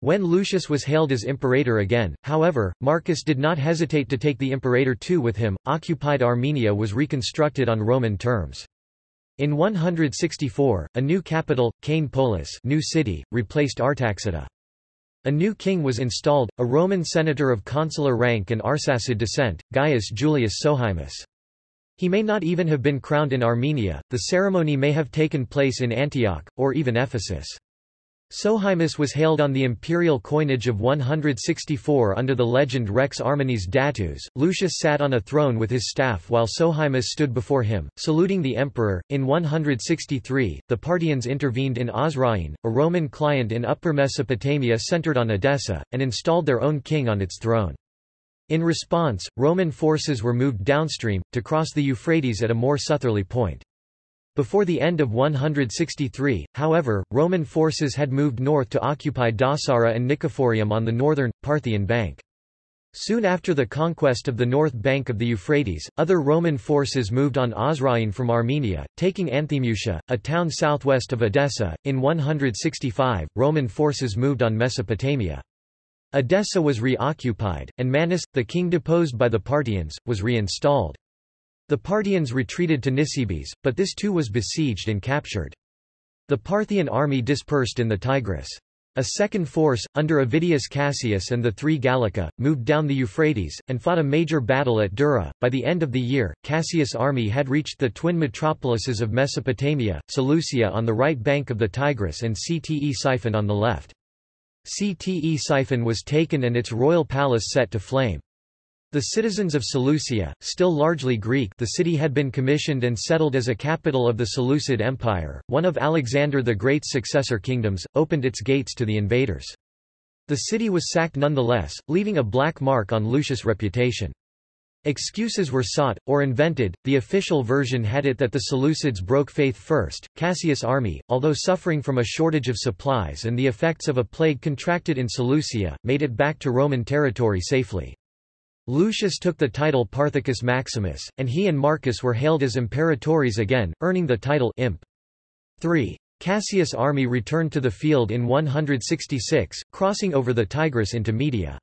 When Lucius was hailed as imperator again, however, Marcus did not hesitate to take the imperator too with him. Occupied Armenia was reconstructed on Roman terms. In 164, a new capital, Kaine Polis new city, replaced Artaxata. A new king was installed, a Roman senator of consular rank and Arsacid descent, Gaius Julius Sohaemus. He may not even have been crowned in Armenia, the ceremony may have taken place in Antioch, or even Ephesus. Sohaemus was hailed on the imperial coinage of 164 under the legend Rex Armeniis Datus. Lucius sat on a throne with his staff while Sohaemus stood before him, saluting the emperor. In 163, the Parthians intervened in Osroene, a Roman client in Upper Mesopotamia centered on Edessa, and installed their own king on its throne. In response, Roman forces were moved downstream, to cross the Euphrates at a more southerly point. Before the end of 163, however, Roman forces had moved north to occupy Dausara and Nicephorium on the northern, Parthian bank. Soon after the conquest of the north bank of the Euphrates, other Roman forces moved on Osroene from Armenia, taking Anthemusia, a town southwest of Edessa. In 165, Roman forces moved on Mesopotamia. Edessa was reoccupied, and Mannus, the king deposed by the Parthians, was reinstalled. The Parthians retreated to Nisibis, but this too was besieged and captured. The Parthian army dispersed in the Tigris. A second force, under Avidius Cassius and the three Gallica, moved down the Euphrates, and fought a major battle at Dura. By the end of the year, Cassius' army had reached the twin metropolises of Mesopotamia, Seleucia on the right bank of the Tigris and Ctesiphon on the left. Ctesiphon was taken and its royal palace set to flame. The citizens of Seleucia, still largely Greek the city had been commissioned and settled as a capital of the Seleucid Empire, one of Alexander the Great's successor kingdoms, opened its gates to the invaders. The city was sacked nonetheless, leaving a black mark on Lucius' reputation. Excuses were sought, or invented, the official version had it that the Seleucids broke faith first. Cassius' army, although suffering from a shortage of supplies and the effects of a plague contracted in Seleucia, made it back to Roman territory safely. Lucius took the title Parthicus Maximus, and he and Marcus were hailed as imperatores again, earning the title imp. 3. Cassius' army returned to the field in 166, crossing over the Tigris into Media.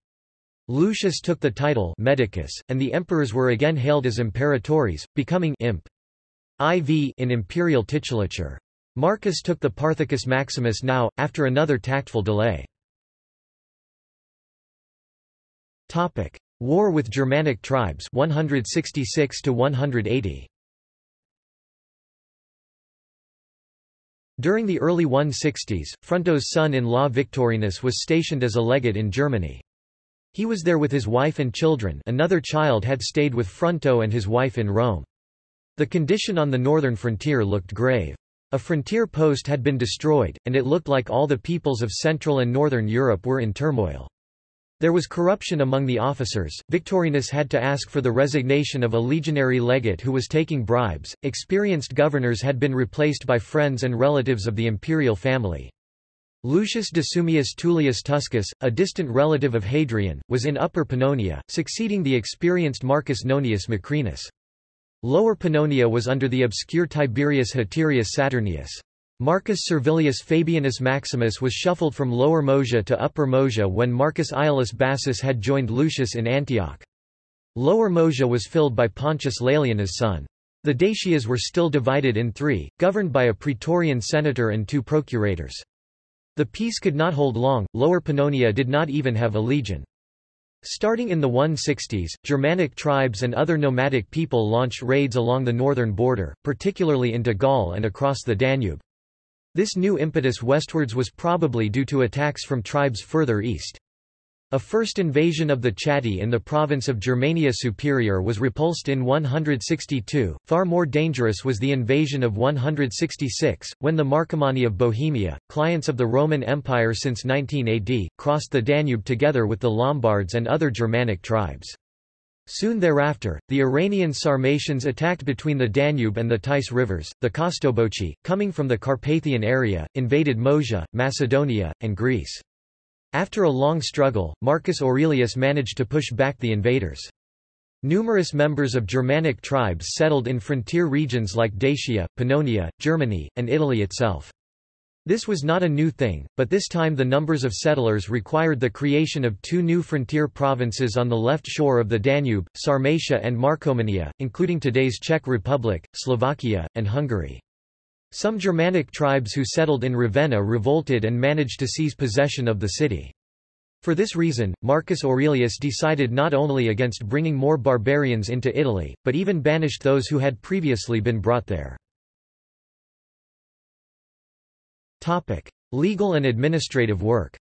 Lucius took the title Medicus, and the emperors were again hailed as imperatores, becoming imp. IV in imperial titulature. Marcus took the Parthicus Maximus now, after another tactful delay. War with Germanic tribes 166 to 180. During the early 160s, Fronto's son-in-law Victorinus was stationed as a legate in Germany. He was there with his wife and children another child had stayed with Fronto and his wife in Rome. The condition on the northern frontier looked grave. A frontier post had been destroyed, and it looked like all the peoples of Central and Northern Europe were in turmoil. There was corruption among the officers. Victorinus had to ask for the resignation of a legionary legate who was taking bribes. Experienced governors had been replaced by friends and relatives of the imperial family. Lucius Decimus Tullius Tuscus, a distant relative of Hadrian, was in Upper Pannonia, succeeding the experienced Marcus Nonius Macrinus. Lower Pannonia was under the obscure Tiberius Haterius Saturninus. Marcus Servilius Fabianus Maximus was shuffled from Lower Moesia to Upper Moesia when Marcus Aulus Bassus had joined Lucius in Antioch. Lower Moesia was filled by Pontius Laelianus' son. The Dacias were still divided in three, governed by a praetorian senator and two procurators. The peace could not hold long, Lower Pannonia did not even have a legion. Starting in the 160s, Germanic tribes and other nomadic people launched raids along the northern border, particularly into Gaul and across the Danube. This new impetus westwards was probably due to attacks from tribes further east. A first invasion of the Chatti in the province of Germania Superior was repulsed in 162. Far more dangerous was the invasion of 166, when the Marcomanni of Bohemia, clients of the Roman Empire since 19 AD, crossed the Danube together with the Lombards and other Germanic tribes. Soon thereafter, the Iranian Sarmatians attacked between the Danube and the Theiss rivers, the Kostobochi, coming from the Carpathian area, invaded Moesia, Macedonia, and Greece. After a long struggle, Marcus Aurelius managed to push back the invaders. Numerous members of Germanic tribes settled in frontier regions like Dacia, Pannonia, Germany, and Italy itself. This was not a new thing, but this time the numbers of settlers required the creation of two new frontier provinces on the left shore of the Danube, Sarmatia and Marcomannia, including today's Czech Republic, Slovakia, and Hungary. Some Germanic tribes who settled in Ravenna revolted and managed to seize possession of the city. For this reason, Marcus Aurelius decided not only against bringing more barbarians into Italy, but even banished those who had previously been brought there. Topic. Legal and administrative work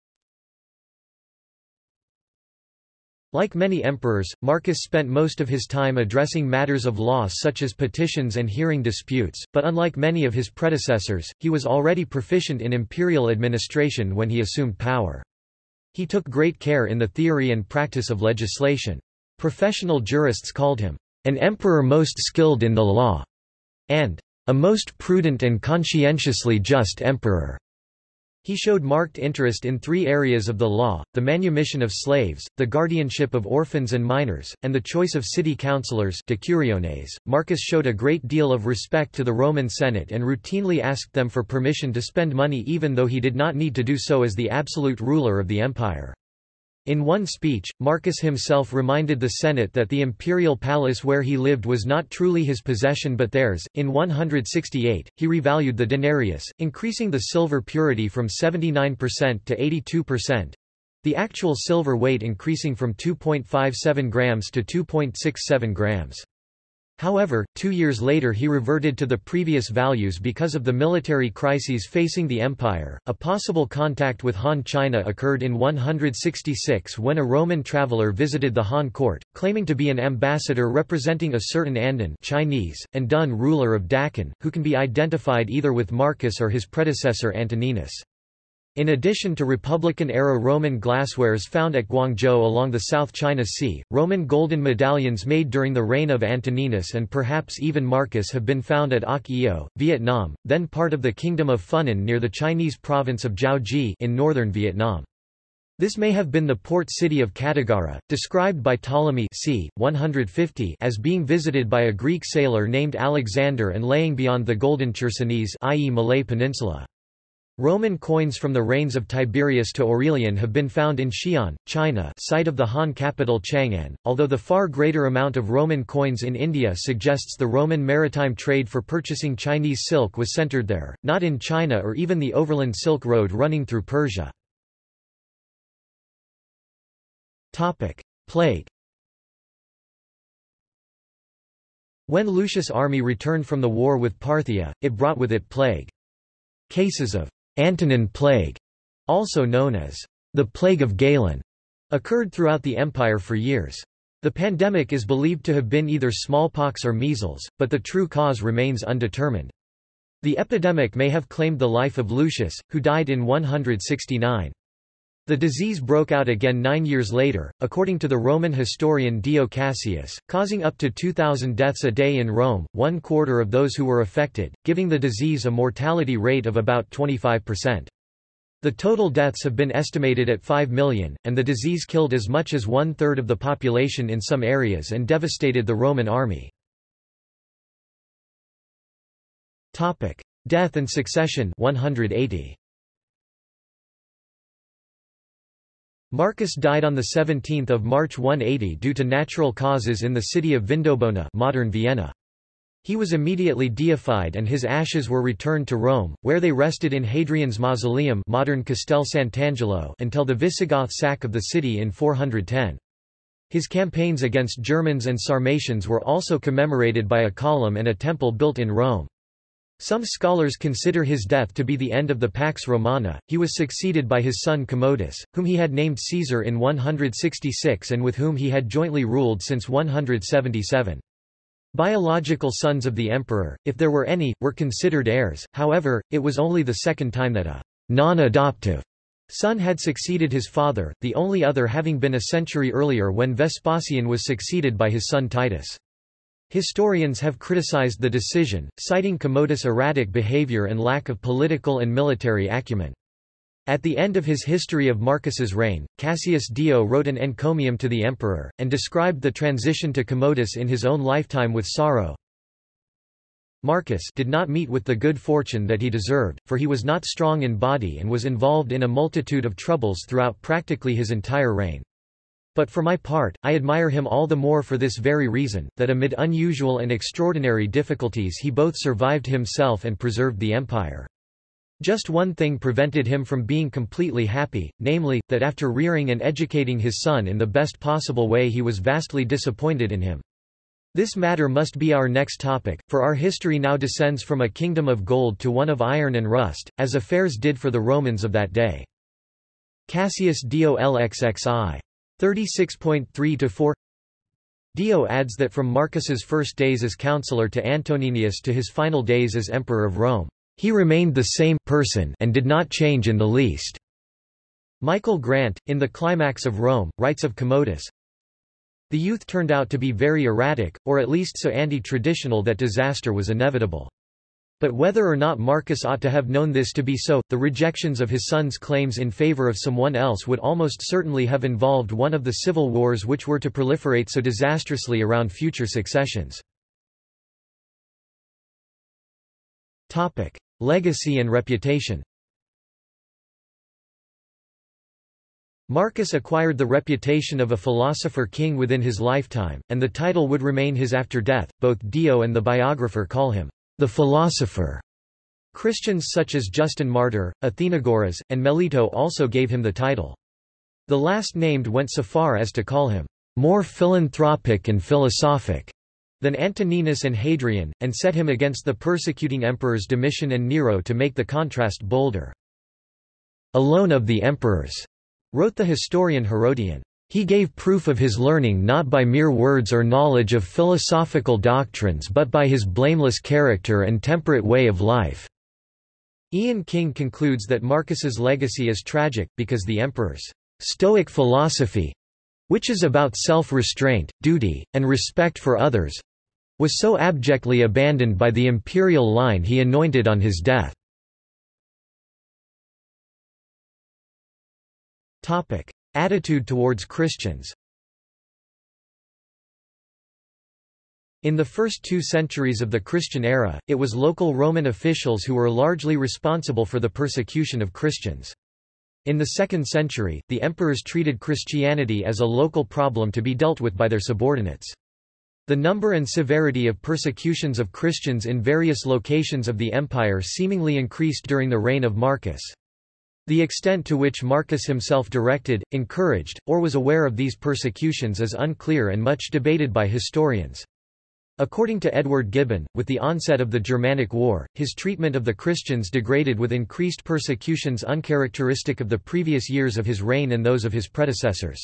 Like many emperors, Marcus spent most of his time addressing matters of law such as petitions and hearing disputes, but unlike many of his predecessors, he was already proficient in imperial administration when he assumed power. He took great care in the theory and practice of legislation. Professional jurists called him, an emperor most skilled in the law, and a most prudent and conscientiously just emperor. He showed marked interest in three areas of the law, the manumission of slaves, the guardianship of orphans and minors, and the choice of city councillors. Marcus showed a great deal of respect to the Roman Senate and routinely asked them for permission to spend money even though he did not need to do so as the absolute ruler of the empire. In one speech, Marcus himself reminded the Senate that the imperial palace where he lived was not truly his possession but theirs. In 168, he revalued the denarius, increasing the silver purity from 79% to 82%, the actual silver weight increasing from 2.57 grams to 2.67 grams. However, two years later he reverted to the previous values because of the military crises facing the empire. A possible contact with Han China occurred in 166 when a Roman traveler visited the Han court, claiming to be an ambassador representing a certain Andun Chinese, and Dun ruler of Daqin, who can be identified either with Marcus or his predecessor Antoninus. In addition to Republican-era Roman glasswares found at Guangzhou along the South China Sea, Roman golden medallions made during the reign of Antoninus and perhaps even Marcus have been found at Oc Eo, Vietnam, then part of the Kingdom of Funan near the Chinese province of Jiaozhi in northern Vietnam. This may have been the port city of Cattigara, described by Ptolemy c. 150 as being visited by a Greek sailor named Alexander and laying beyond the Golden Chersonese i.e. Malay Peninsula. Roman coins from the reigns of Tiberius to Aurelian have been found in Xi'an, China site of the Han capital Chang'an, although the far greater amount of Roman coins in India suggests the Roman maritime trade for purchasing Chinese silk was centered there, not in China or even the overland Silk Road running through Persia. Plague When Lucius' army returned from the war with Parthia, it brought with it plague. Cases of Antonine plague, also known as the Plague of Galen, occurred throughout the empire for years. The pandemic is believed to have been either smallpox or measles, but the true cause remains undetermined. The epidemic may have claimed the life of Lucius, who died in 169. The disease broke out again nine years later, according to the Roman historian Dio Cassius, causing up to 2,000 deaths a day in Rome, one quarter of those who were affected, giving the disease a mortality rate of about 25%. The total deaths have been estimated at 5 million, and the disease killed as much as one-third of the population in some areas and devastated the Roman army. Death and succession 180. Marcus died on 17 March 180 due to natural causes in the city of Vindobona modern Vienna. He was immediately deified and his ashes were returned to Rome, where they rested in Hadrian's mausoleum modern Castel Sant'Angelo until the Visigoth sack of the city in 410. His campaigns against Germans and Sarmatians were also commemorated by a column and a temple built in Rome. Some scholars consider his death to be the end of the Pax Romana. He was succeeded by his son Commodus, whom he had named Caesar in 166 and with whom he had jointly ruled since 177. Biological sons of the emperor, if there were any, were considered heirs, however, it was only the second time that a non-adoptive son had succeeded his father, the only other having been a century earlier when Vespasian was succeeded by his son Titus. Historians have criticized the decision, citing Commodus' erratic behavior and lack of political and military acumen. At the end of his history of Marcus's reign, Cassius Dio wrote an encomium to the emperor, and described the transition to Commodus in his own lifetime with sorrow. Marcus did not meet with the good fortune that he deserved, for he was not strong in body and was involved in a multitude of troubles throughout practically his entire reign. But for my part, I admire him all the more for this very reason, that amid unusual and extraordinary difficulties he both survived himself and preserved the empire. Just one thing prevented him from being completely happy, namely, that after rearing and educating his son in the best possible way he was vastly disappointed in him. This matter must be our next topic, for our history now descends from a kingdom of gold to one of iron and rust, as affairs did for the Romans of that day. Cassius Dio LXXI 36.3-4 Dio adds that from Marcus's first days as counselor to Antoninus to his final days as emperor of Rome, he remained the same person and did not change in the least. Michael Grant, in The Climax of Rome, writes of Commodus, The youth turned out to be very erratic, or at least so anti-traditional that disaster was inevitable. But whether or not Marcus ought to have known this to be so, the rejections of his son's claims in favor of someone else would almost certainly have involved one of the civil wars which were to proliferate so disastrously around future successions. Topic. Legacy and reputation Marcus acquired the reputation of a philosopher king within his lifetime, and the title would remain his after death. Both Dio and the biographer call him the philosopher. Christians such as Justin Martyr, Athenagoras, and Melito also gave him the title. The last named went so far as to call him more philanthropic and philosophic than Antoninus and Hadrian, and set him against the persecuting emperors Domitian and Nero to make the contrast bolder. Alone of the emperors, wrote the historian Herodian. He gave proof of his learning not by mere words or knowledge of philosophical doctrines but by his blameless character and temperate way of life. Ian King concludes that Marcus's legacy is tragic, because the emperor's Stoic philosophy, which is about self-restraint, duty, and respect for others, was so abjectly abandoned by the imperial line he anointed on his death. Attitude towards Christians In the first two centuries of the Christian era, it was local Roman officials who were largely responsible for the persecution of Christians. In the second century, the emperors treated Christianity as a local problem to be dealt with by their subordinates. The number and severity of persecutions of Christians in various locations of the empire seemingly increased during the reign of Marcus. The extent to which Marcus himself directed, encouraged, or was aware of these persecutions is unclear and much debated by historians. According to Edward Gibbon, with the onset of the Germanic War, his treatment of the Christians degraded with increased persecutions uncharacteristic of the previous years of his reign and those of his predecessors.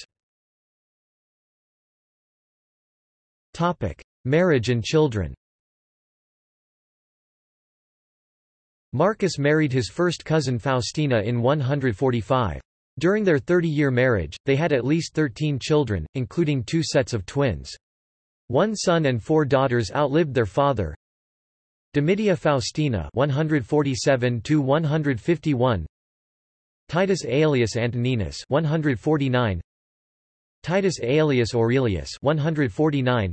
Marriage and children Marcus married his first cousin Faustina in 145. During their 30-year marriage, they had at least 13 children, including two sets of twins. One son and four daughters outlived their father. Domitia Faustina 147 151 Titus Aelius Antoninus 149 Titus Aelius Aurelius 149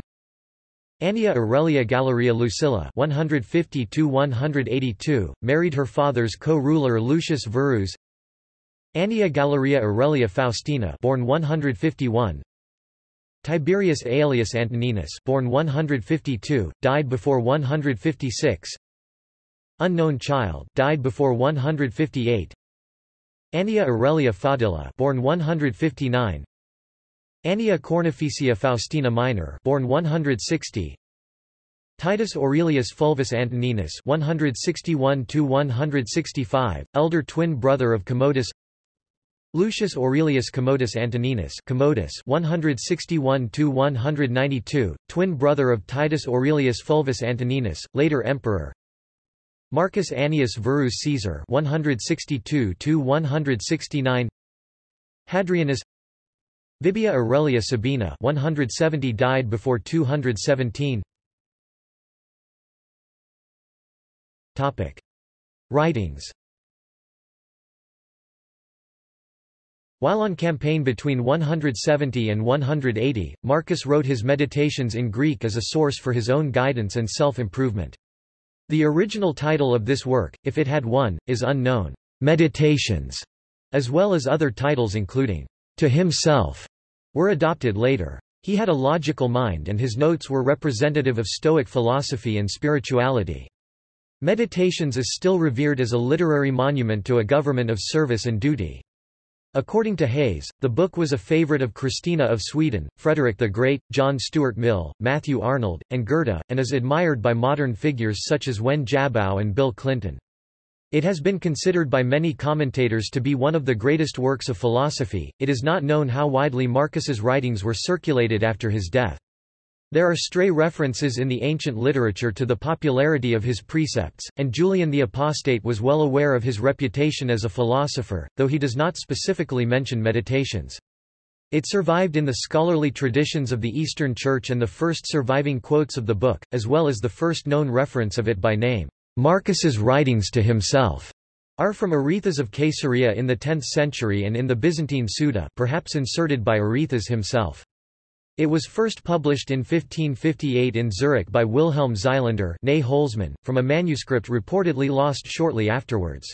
Annia Aurelia Galeria Lucilla 150 182 married her father's co-ruler Lucius Verus. Annia Galeria Aurelia Faustina born 151 Tiberius Aelius Antoninus born 152, died before 156 Unknown child died before 158 Annia Aurelia Fadilla born 159 Annia Cornificia Faustina Minor born 160 Titus Aurelius Fulvus Antoninus 161 165 elder twin brother of Commodus. Lucius Aurelius Commodus Antoninus Commodus 161–192, twin brother of Titus Aurelius Fulvus Antoninus, later emperor. Marcus Annius Verus Caesar 162–169 Hadrianus Vibia Aurelia Sabina 170 died before 217 Topic. Writings While on campaign between 170 and 180, Marcus wrote his Meditations in Greek as a source for his own guidance and self-improvement. The original title of this work, if it had one, is unknown. Meditations, as well as other titles including To Himself, were adopted later. He had a logical mind and his notes were representative of Stoic philosophy and spirituality. Meditations is still revered as a literary monument to a government of service and duty. According to Hays, the book was a favorite of Christina of Sweden, Frederick the Great, John Stuart Mill, Matthew Arnold, and Goethe, and is admired by modern figures such as Wen Jiabao and Bill Clinton. It has been considered by many commentators to be one of the greatest works of philosophy. It is not known how widely Marcus's writings were circulated after his death. There are stray references in the ancient literature to the popularity of his precepts, and Julian the Apostate was well aware of his reputation as a philosopher, though he does not specifically mention meditations. It survived in the scholarly traditions of the Eastern Church and the first surviving quotes of the book, as well as the first known reference of it by name. Marcus's writings to himself are from Arethas of Caesarea in the 10th century and in the Byzantine Suda perhaps inserted by Arethas himself. It was first published in 1558 in Zurich by Wilhelm Holzmann, from a manuscript reportedly lost shortly afterwards.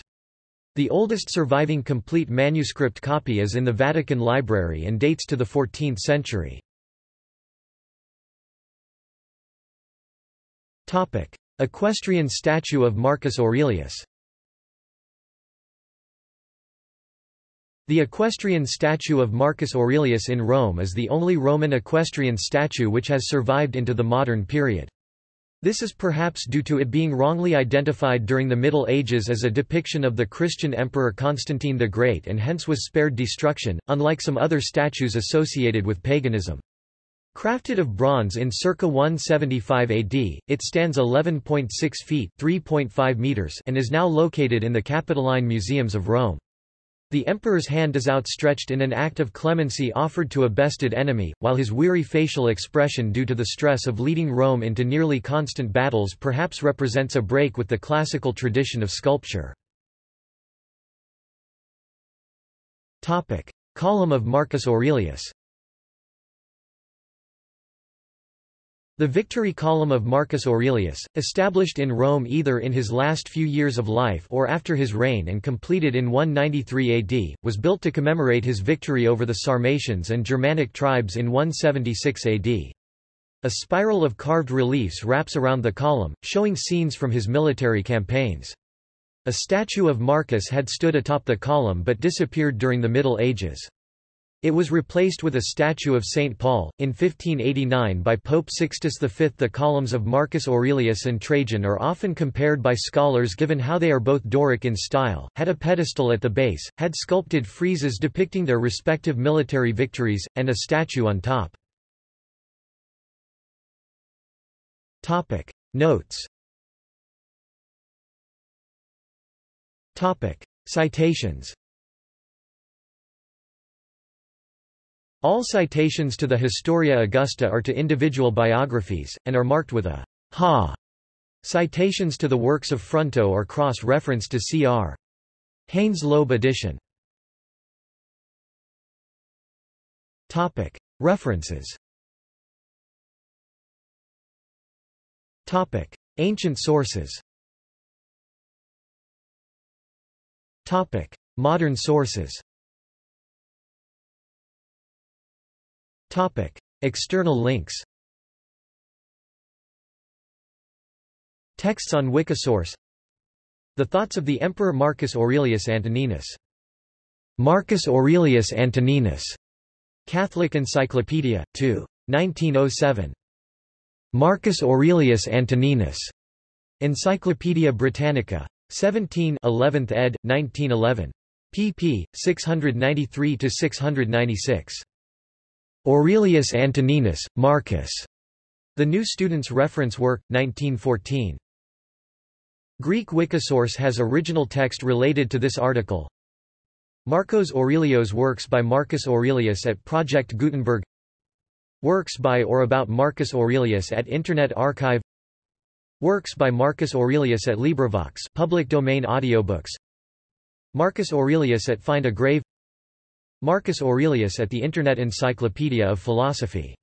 The oldest surviving complete manuscript copy is in the Vatican Library and dates to the 14th century. Equestrian statue of Marcus Aurelius The equestrian statue of Marcus Aurelius in Rome is the only Roman equestrian statue which has survived into the modern period. This is perhaps due to it being wrongly identified during the Middle Ages as a depiction of the Christian Emperor Constantine the Great and hence was spared destruction, unlike some other statues associated with paganism. Crafted of bronze in circa 175 AD, it stands 11.6 feet (3.5 meters) and is now located in the Capitoline Museums of Rome. The emperor's hand is outstretched in an act of clemency offered to a bested enemy, while his weary facial expression due to the stress of leading Rome into nearly constant battles perhaps represents a break with the classical tradition of sculpture. Column of Marcus Aurelius The Victory Column of Marcus Aurelius, established in Rome either in his last few years of life or after his reign and completed in 193 AD, was built to commemorate his victory over the Sarmatians and Germanic tribes in 176 AD. A spiral of carved reliefs wraps around the column, showing scenes from his military campaigns. A statue of Marcus had stood atop the column but disappeared during the Middle Ages. It was replaced with a statue of St. Paul, in 1589 by Pope Sixtus V. The columns of Marcus Aurelius and Trajan are often compared by scholars given how they are both Doric in style, had a pedestal at the base, had sculpted friezes depicting their respective military victories, and a statue on top. Notes Citations All citations to the Historia Augusta are to individual biographies, and are marked with a ha. Citations to the works of Fronto are cross-referenced to cr. Haines Loeb edition. Topic. References Topic. Ancient sources Topic. Modern sources Topic. External links Texts on Wikisource The Thoughts of the Emperor Marcus Aurelius Antoninus. Marcus Aurelius Antoninus. Catholic Encyclopedia, 2. 1907. Marcus Aurelius Antoninus. Encyclopædia Britannica. 17 11th ed., 1911. pp. 693–696. Aurelius Antoninus, Marcus. The New Student's Reference Work, 1914. Greek Wikisource has original text related to this article. Marcos Aurelios Works by Marcus Aurelius at Project Gutenberg Works by or about Marcus Aurelius at Internet Archive Works by Marcus Aurelius at LibriVox public domain audiobooks Marcus Aurelius at Find a Grave Marcus Aurelius at the Internet Encyclopedia of Philosophy